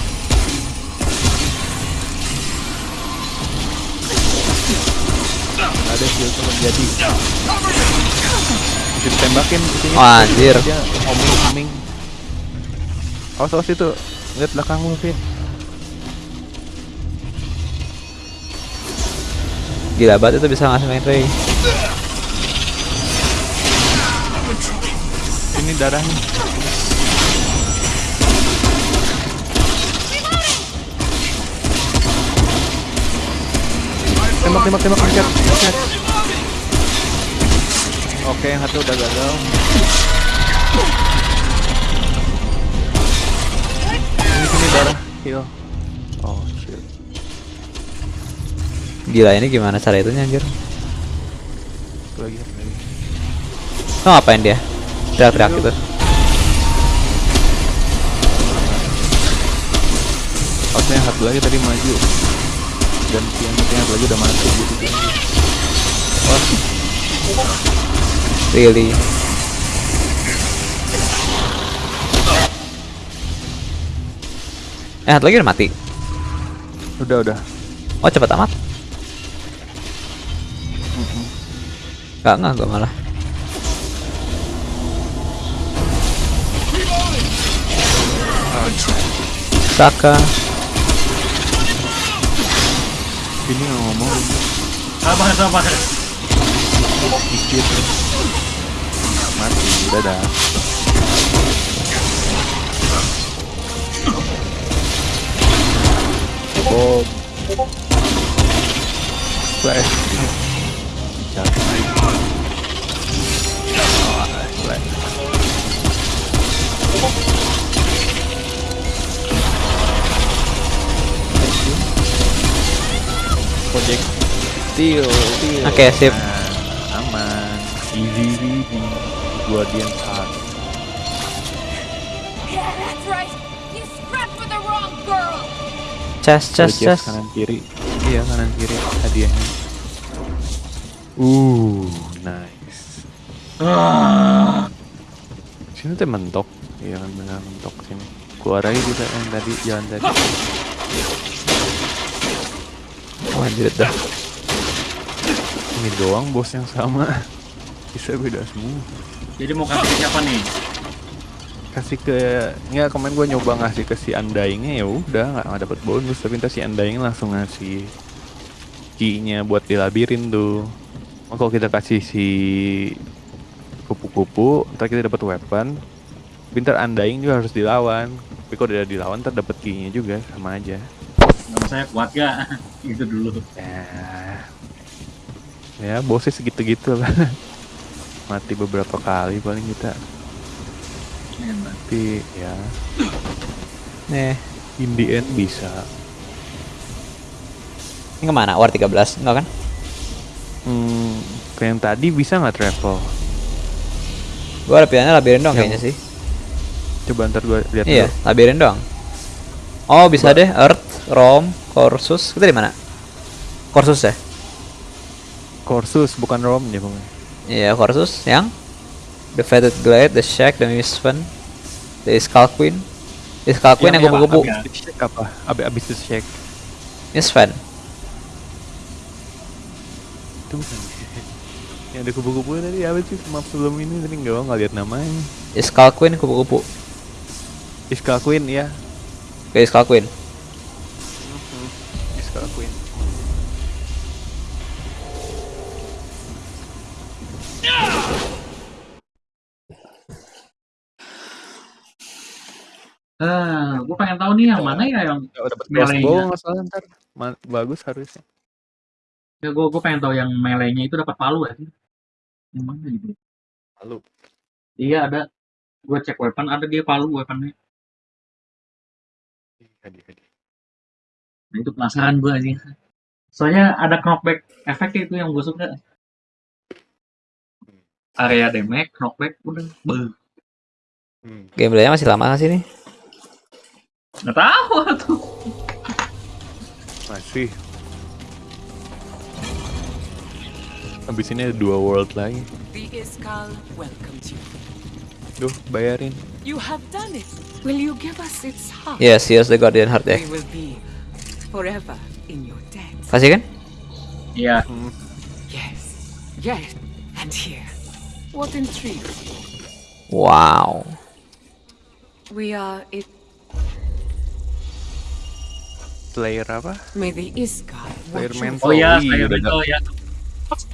ada skill tuh jadi bisa ditembakin sini. Oh, anjir. homing homing awas awas itu. Lihat belakang lu Vin. Gila banget itu bisa ngasih main Ray. ini darahnya tembak tembak tembak angkat angkat oke yang satu udah gagal ini sini darah heal oh shit Gila ini gimana cara itu anjir? lagi lagi Lo ngapain dia? Teriak-teriak gitu. oh yang satu lagi tadi maju dan yang satu lagi udah mati gitu Wah, Really. Eh, lagi udah mati. udah udah Oh, cepet amat. Gak nggak gue malah. Saka. Sabar, sabar. dikit mati dadah bom. Flash. Project steel. Oke, sip. Nah, aman. Easy easy guardian girl. Chest, chest, chest. kanan kiri. Iya kanan kiri. Hadiahnya. Uh nice. Ah, sini tuh mentok. Iya kan benar mentok sini. Keluar aja kita yang tadi jalan tadi. Oh, anjir dah. Ini doang bos yang sama. Bisa beda semua. Jadi mau kasih ke siapa nih? kasih ke nggak kemarin gue nyoba ngasih ke si Undyingnya ya udah nggak dapet bonus. Tapi ntar si Undying langsung ngasih key-nya buat di labirin tuh. Oh, kalau kita kasih si kupu-kupu ntar kita dapat weapon. Tapi ntar Undying juga harus dilawan. Tapi kalau udah dilawan ntar dapet key-nya juga sama aja. Nama saya kuat gak? Itu dulu. ya ya bosnya segitu-gitu lah mati beberapa kali paling kita tapi ya Nih, in the end bisa ini ke mana? War 13? Enggak kan? Hmm, ke yang tadi bisa nggak travel? Gua ada pilihannya labirin doang Yang- kayaknya sih. Coba ntar gue lihat Iya, dulu. labirin doang. Oh, bisa deh Earth, Rom, Corsus. Kita di mana? Corsus ya? Corsus bukan Rom ya bang. Iya, Corsus yang The Fated Glade, The Shack, The Misfan, The Skull Queen. The Skull Queen yang Yang- kupu-kupu. apa? Abis abis itu shake Misfan. itu bukan. yang ada kubu-kubu tadi apa sih map sebelum ini tadi nggak nggak lihat namanya. The Skull Queen kupu-kupu. Iska Queen ya. Oke, Skull Queen. Iska Queen. Ah, gue pengen tahu nih yang mana ya yang Nggak dapat Melee-nya. crossbow nggak salah ntar. Ma- bagus harusnya. ya gue gue pengen tahu yang melee-nya itu dapat palu ya. Yang mana gitu? Lalu Iya ada. Gue cek weapon ada dia palu weaponnya. hadiah hadiah. Nah itu penasaran gue sih. Soalnya ada knockback efek itu yang gue suka. Area damage, knockback, udah. Beuh. Hmm. Gameplaynya masih lama nggak sih nih? Nggak tahu tuh. Masih. Habis ini ada dua world lagi. The Iskal welcomes you. Duh, bayarin. You have done it. Will you give us its heart? Yes, yes, the Guardian Heart ya. We will be forever in your debt. Kasih kan? Iya. Yes. Yes. And here. What intrigues you? Wow. We are it. Player apa? Player mental. Oh iya, udah, betul ya.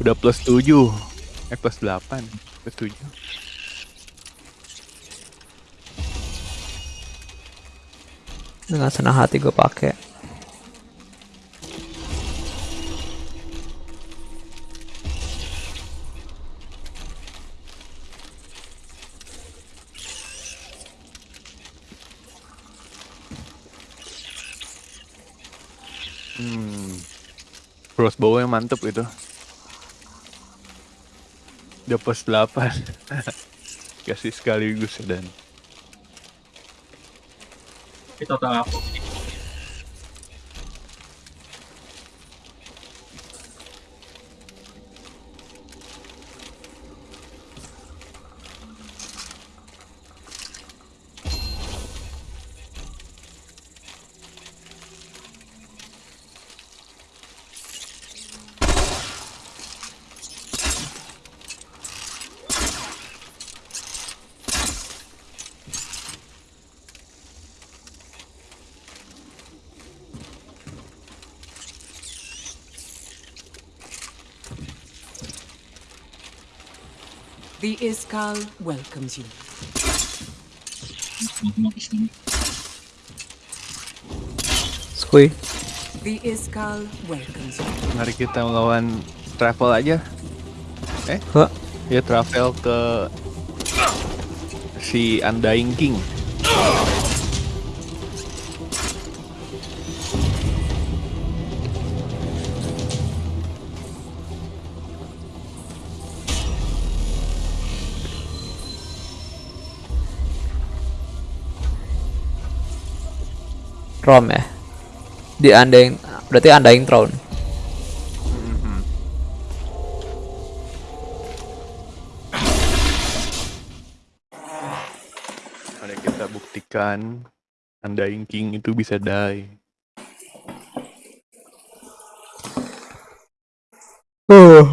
udah plus 7. Eh plus 8. Plus 7. Dengan senang hati gue pakai. Crossbow yang mantep itu. Udah plus 8. Kasih sekaligus dan Itu total The Iskal welcomes you. Skui. The Iskal welcomes you. mari kita melawan travel aja. Eh, Hah? ya travel ke si Undying King. Rom ya. Di Undying berarti Undying Throne. Mari kita buktikan Undying King itu bisa die. Nah,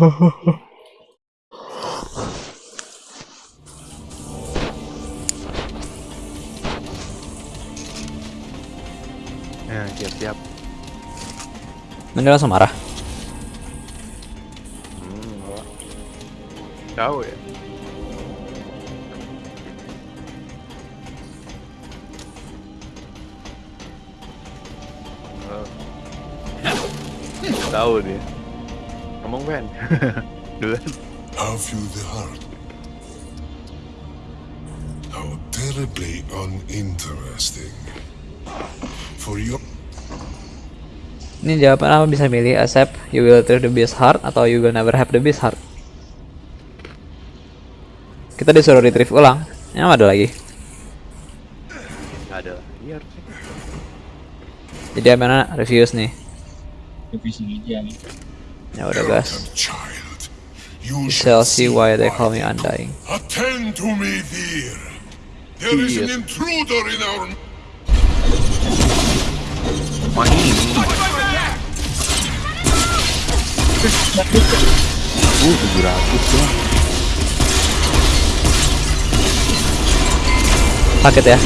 Ini langsung marah. Tahu ya. Oh. Tahu dia. Ngomong Ben. Duluan. How few the heart. How terribly uninteresting. For your Ini jawaban apa bisa milih accept you will treat the beast hard atau you will never have the beast hard. Kita disuruh retrieve ulang. Yang ada lagi. Ada lagi harusnya. Jadi mana reviews nih. Aja nih. Ya udah guys. you shall see why they call me Undying. Attend to me, dear. There is an intruder in our ini. Uh, 700 doang. Sakit ya.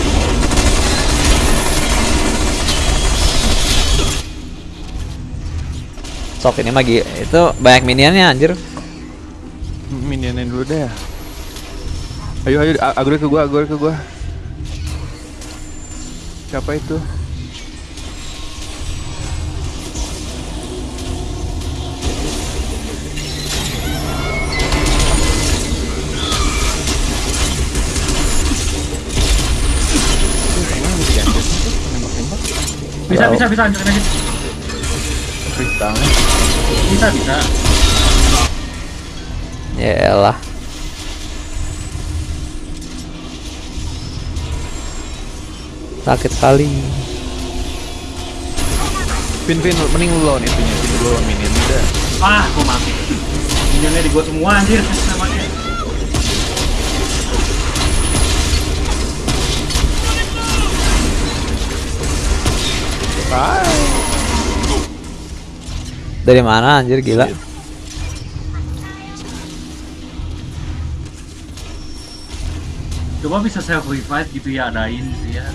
Sok ini magi itu banyak minionnya anjir. Minionnya dulu deh. Ayo ayo agro ke gua, agro ke gua. Siapa itu? Bisa, bisa, bisa, hancurin aja. Bisa bisa. Ya elah. Sakit kali. Vin, Vin, mending lu lawan itunya, Vin, lu lawan minion udah. Ah, gua mati. Minionnya di gua semua anjir namanya. Dari mana anjir gila? Coba bisa self revive gitu ya adain gitu ya.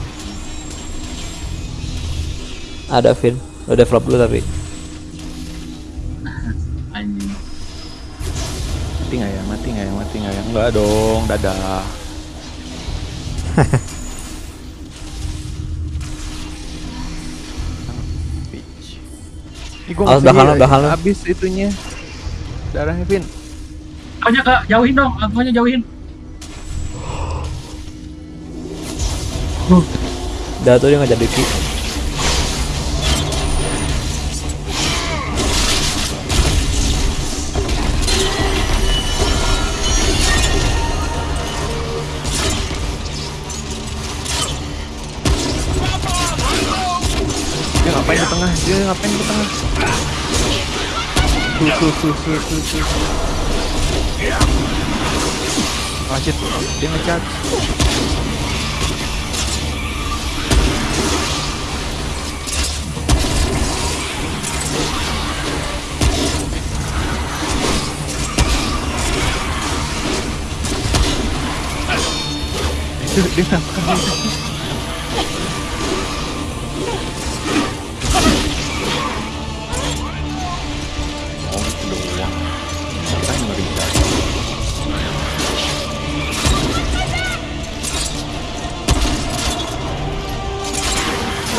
Ada Vin. Lo develop dulu tapi. Anjing. Mati nggak ya? Mati nggak ya? Mati nggak ya? Enggak dong, dadah. gua Awas, nggak belakang bisa lu, belakang lu. Habis itunya. Darahnya, Vin. Pokoknya kak jauhin dong, akunya jauhin. Udah tuh dia ngejar Diki. Tuh, tuh, tuh, tuh,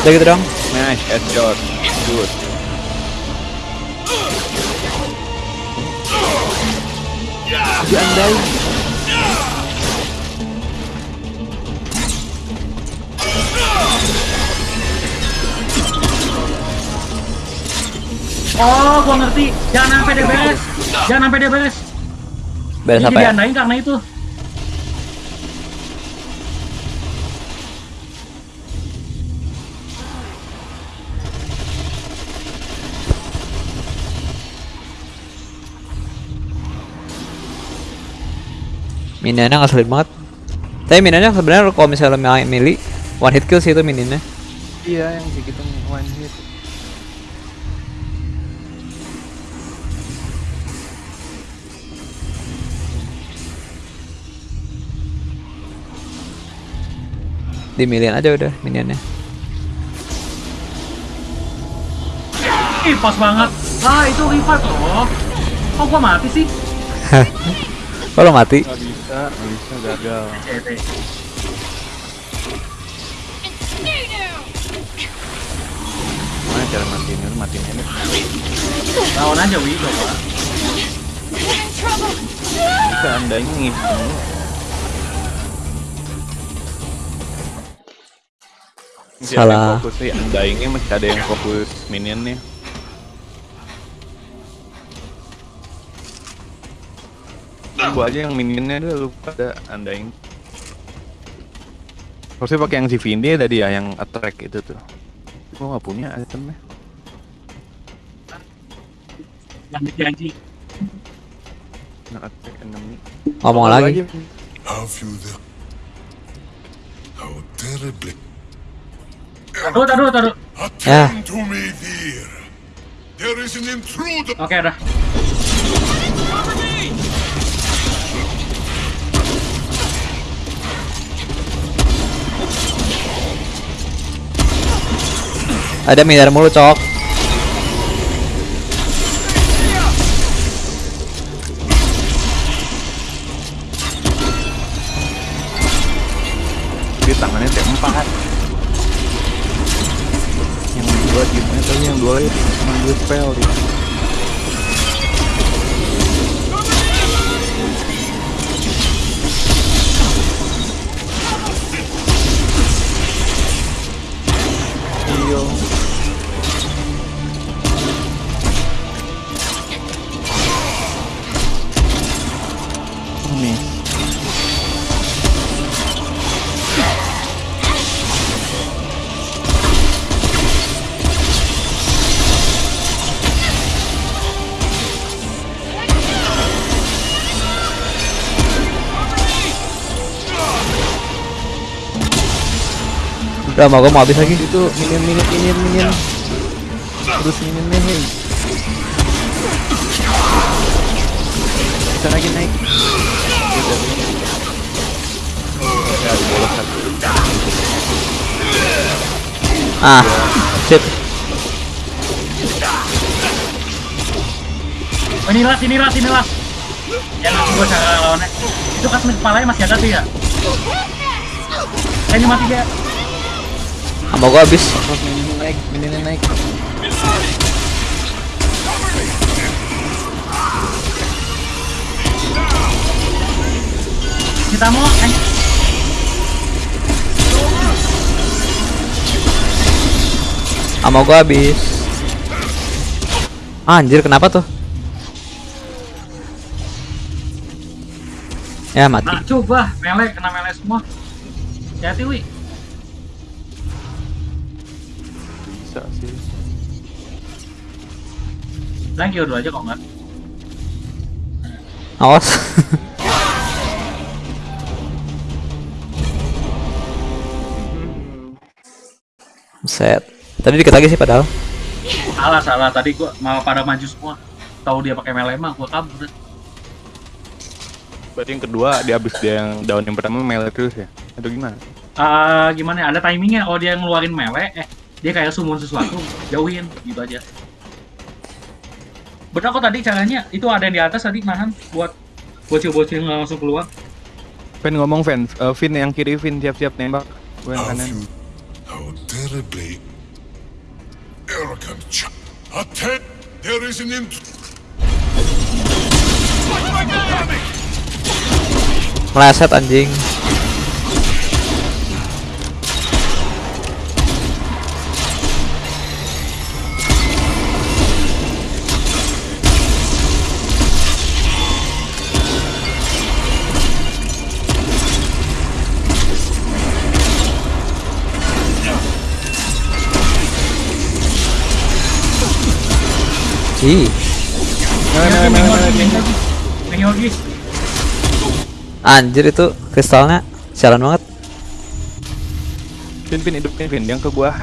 Udah gitu dong. Nice, headshot. Good. Diandai. Oh, gua ngerti. Jangan sampai dia beres. Jangan sampai dia beres. Beres Ini apa ya? diandain karena itu. Minionnya ngeselin banget. Tapi minionnya sebenarnya kalau misalnya main mili one hit kill sih itu minionnya. Iya, yang kayak gitu one hit. Di milian aja udah minionnya. Ih, pas banget. Ah, itu revive loh. Kok gua mati sih? Kalau mati, Gak bisa, gak bisa gagal. Mana cara matiin ini? Matiin ini. Lawan aja Wi, coba. Bisa ada yang Salah. fokus sih, undyingnya masih ada yang fokus minionnya. Gua aja yang minionnya dulu lupa ada undying. Harusnya pakai yang si Vindi ada dia yang attract itu tuh. Gua nggak punya itemnya. Yang dijanji. Yang attract enemy. ngomong lagi. the... How terribly... Taruh, taruh, taruh. Attend to me, dear. Ada miliar mulu cok. Dia tangannya T4 Yang dua gimana tadi? Yang dua lagi cuma dua spell dia Udah mau gue mau habis lagi. Itu minion minion minion minion. Terus minion nih. hey. Bisa lagi naik. Ah, sip. Oh, ini ras, ini ras, ini ras. Ya nggak gue cara lawannya. Itu kan kepalanya masih ada tuh ya. Eh, ini mati dia. Mau gue habis. Minion naik, minion naik. Kita mau eh, gue habis. Anjir, kenapa tuh? Ya mati. Nah, coba mele kena mele semua. Hati-hati, Wi. Bisa sih. Thank you dulu aja kok enggak. Awas. Set. Tadi dikit lagi sih padahal. Salah, salah. Tadi gua malah pada maju semua. Tahu dia pakai mele mah gua kabur. Berarti yang kedua dia habis dia yang daun yang pertama melee terus ya? Atau gimana? Ah, gimana ya? Ada timingnya. Oh, dia ngeluarin mele, eh dia kayak summon sesuatu, jauhin gitu aja. Bener kok tadi caranya itu ada yang di atas tadi nahan buat bocil-bocil nggak langsung keluar. Fen ngomong Fen, Eh, Vin yang kiri Vin siap-siap nembak. Gue yang kanan. how terribly arrogant there is an int- Meleset anjing. Nah, nah, nah, nah, nah. anjir itu kristalnya sialan banget. Vin, Vin hidupin Vin, yang ke gua.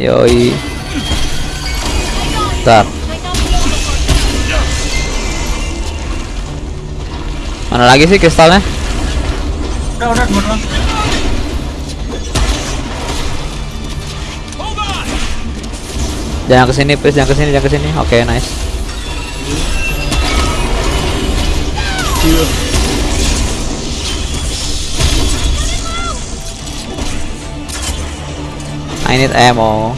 Yoi. Bentar. Mana lagi sih kristalnya? udah udah. Jangan ke sini, please. Jangan ke sini, jangan ke sini. Oke, nice. I need ammo.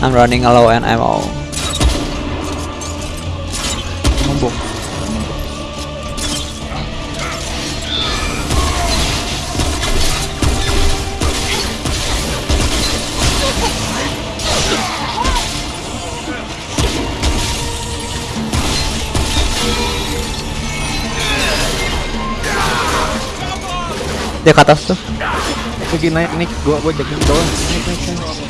I'm running low on ammo. Dia ke atas tuh. Lagi naik nih, gua gua jagain doang. Naik, naik, naik.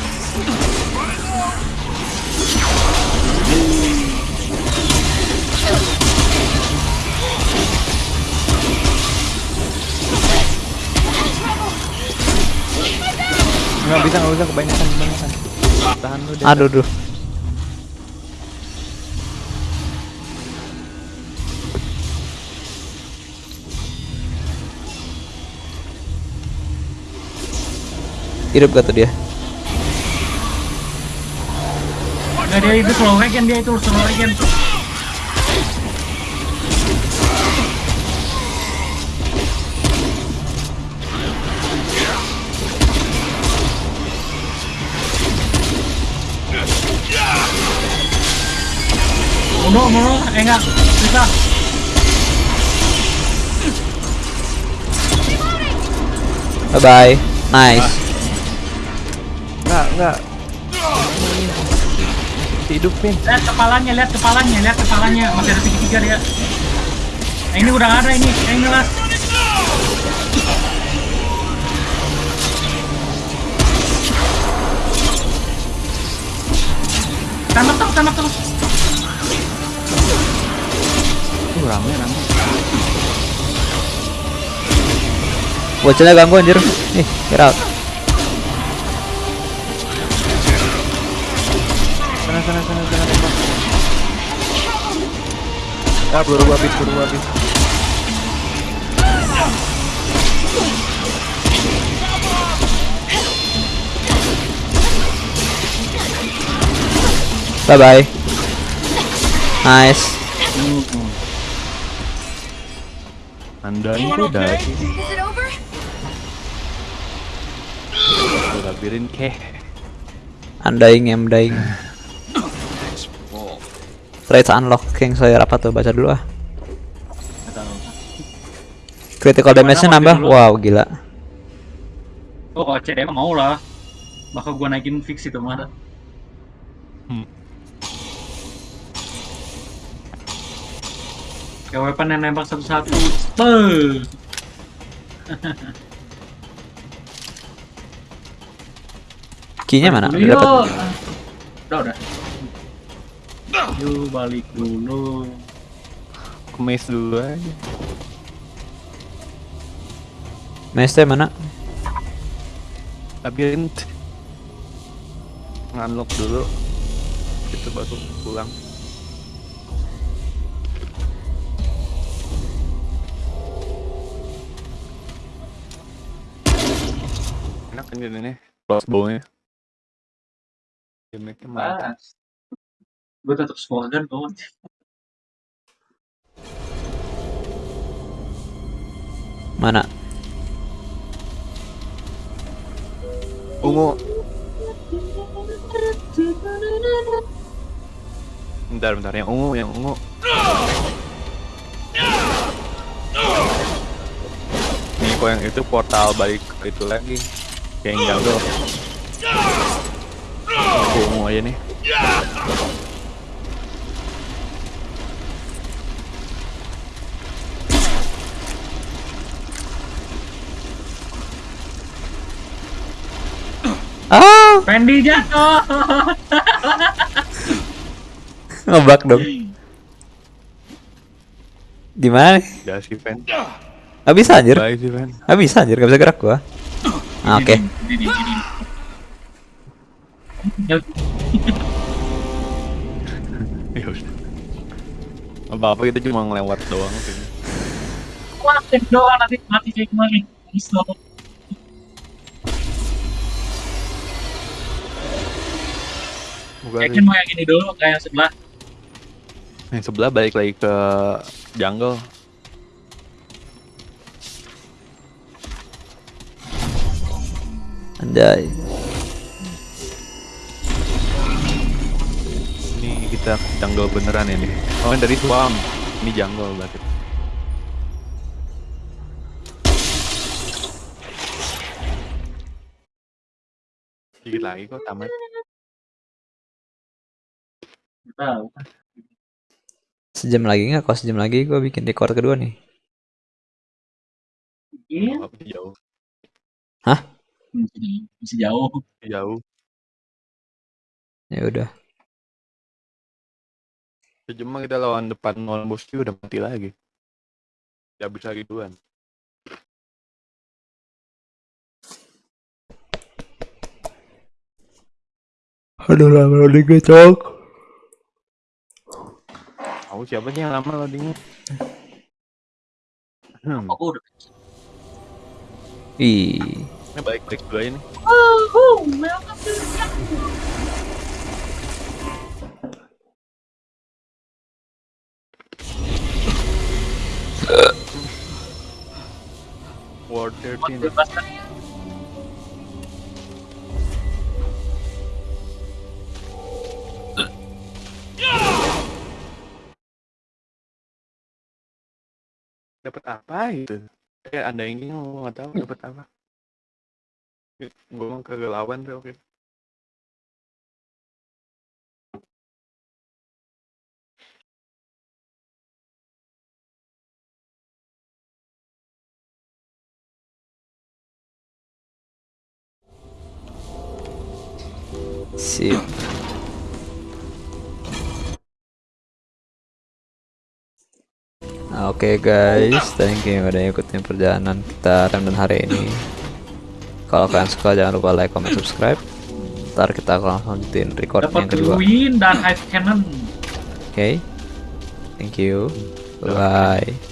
Nggak bisa, nggak bisa kebanyakan, kebanyakan. Tahan lu deh. Aduh, duh. Hidup gak tuh dia? Enggak dia itu slow regen dia itu slow regen. Mundur, mundur, eh enggak, bisa. Bye bye. Nice. Nggak, nggak. hidupin. Lihat kepalanya, lihat kepalanya, lihat kepalanya. Masih ada tiga-tiga dia. Nah, ini udah ada ini. Yang ini lah. Tembak terus, tembak terus. Tuh rame rame. Bocilnya ganggu anjir. Nih, get out. Ah, peluru gua habis, peluru gua habis. Bye bye. Nice. Anda Anyone itu? Udah labirin keh. Undying, I'm dying. Rates unlock King Slayer apa tuh? Baca dulu ah. Critical damage-nya nambah. Wow, gila. Oh, kalau CD mah mau lah. Bakal gua naikin fix itu mah. Hmm. Kayak weapon yang nembak satu-satu. Key-nya mana? Udah yuk. dapet. Udah, udah. Yuk balik dulu. Kemes dulu aja. Mace mana? Labirin. Nganlok dulu. Itu baru pulang. Enak kan jadi nih crossbow-nya. Damage-nya mantap. Gue tetap squadron kok. Mana? Ungu. Bentar, bentar. Yang ungu, yang ungu. Nih, kok yang itu portal balik ke itu lagi. Kayak yang. Aku ungu aja nih. Ah, Fendi jatuh. ngebug dong. Di mana? sih, Ven. Gak bisa anjir. Gak bisa anjir, gak bisa gerak gua. Ah, Oke. Ya, Ya udah. Apa-apa kita cuma ngelewat doang sih. Kuatin doang nanti mati kayak kemarin. Bisa. Yakin mau yang ini dulu kayak yang sebelah. Yang sebelah balik lagi ke jungle. Anjay. Ini kita jungle beneran ini. Oh, dari swamp. Ini jungle berarti. Dikit lagi kok tamat. Tahu. Sejam lagi nggak? Kalau sejam lagi gua bikin record kedua nih. Iya. Jauh. Masih masih jauh. Jauh. Ya udah. Sejam kita lawan depan non bos juga udah mati lagi. Ya bisa gituan. Aduh lama gue cok. Tahu siapa sih yang lama loadingnya? Hmm, Kok gua udah Ih. ini balik dulu aja nih. Ward 13 dapat apa gitu? Kayak anda yang ini nggak tahu dapat apa. Gue mau ke lawan tuh oke. Sip. Oke guys, thank you udah ikutin perjalanan kita random hari ini. Kalau kalian suka jangan lupa like, comment, subscribe. Ntar kita akan langsung lanjutin record Dapat yang kedua. Oke, Win dan Ice Cannon. thank you. Bye.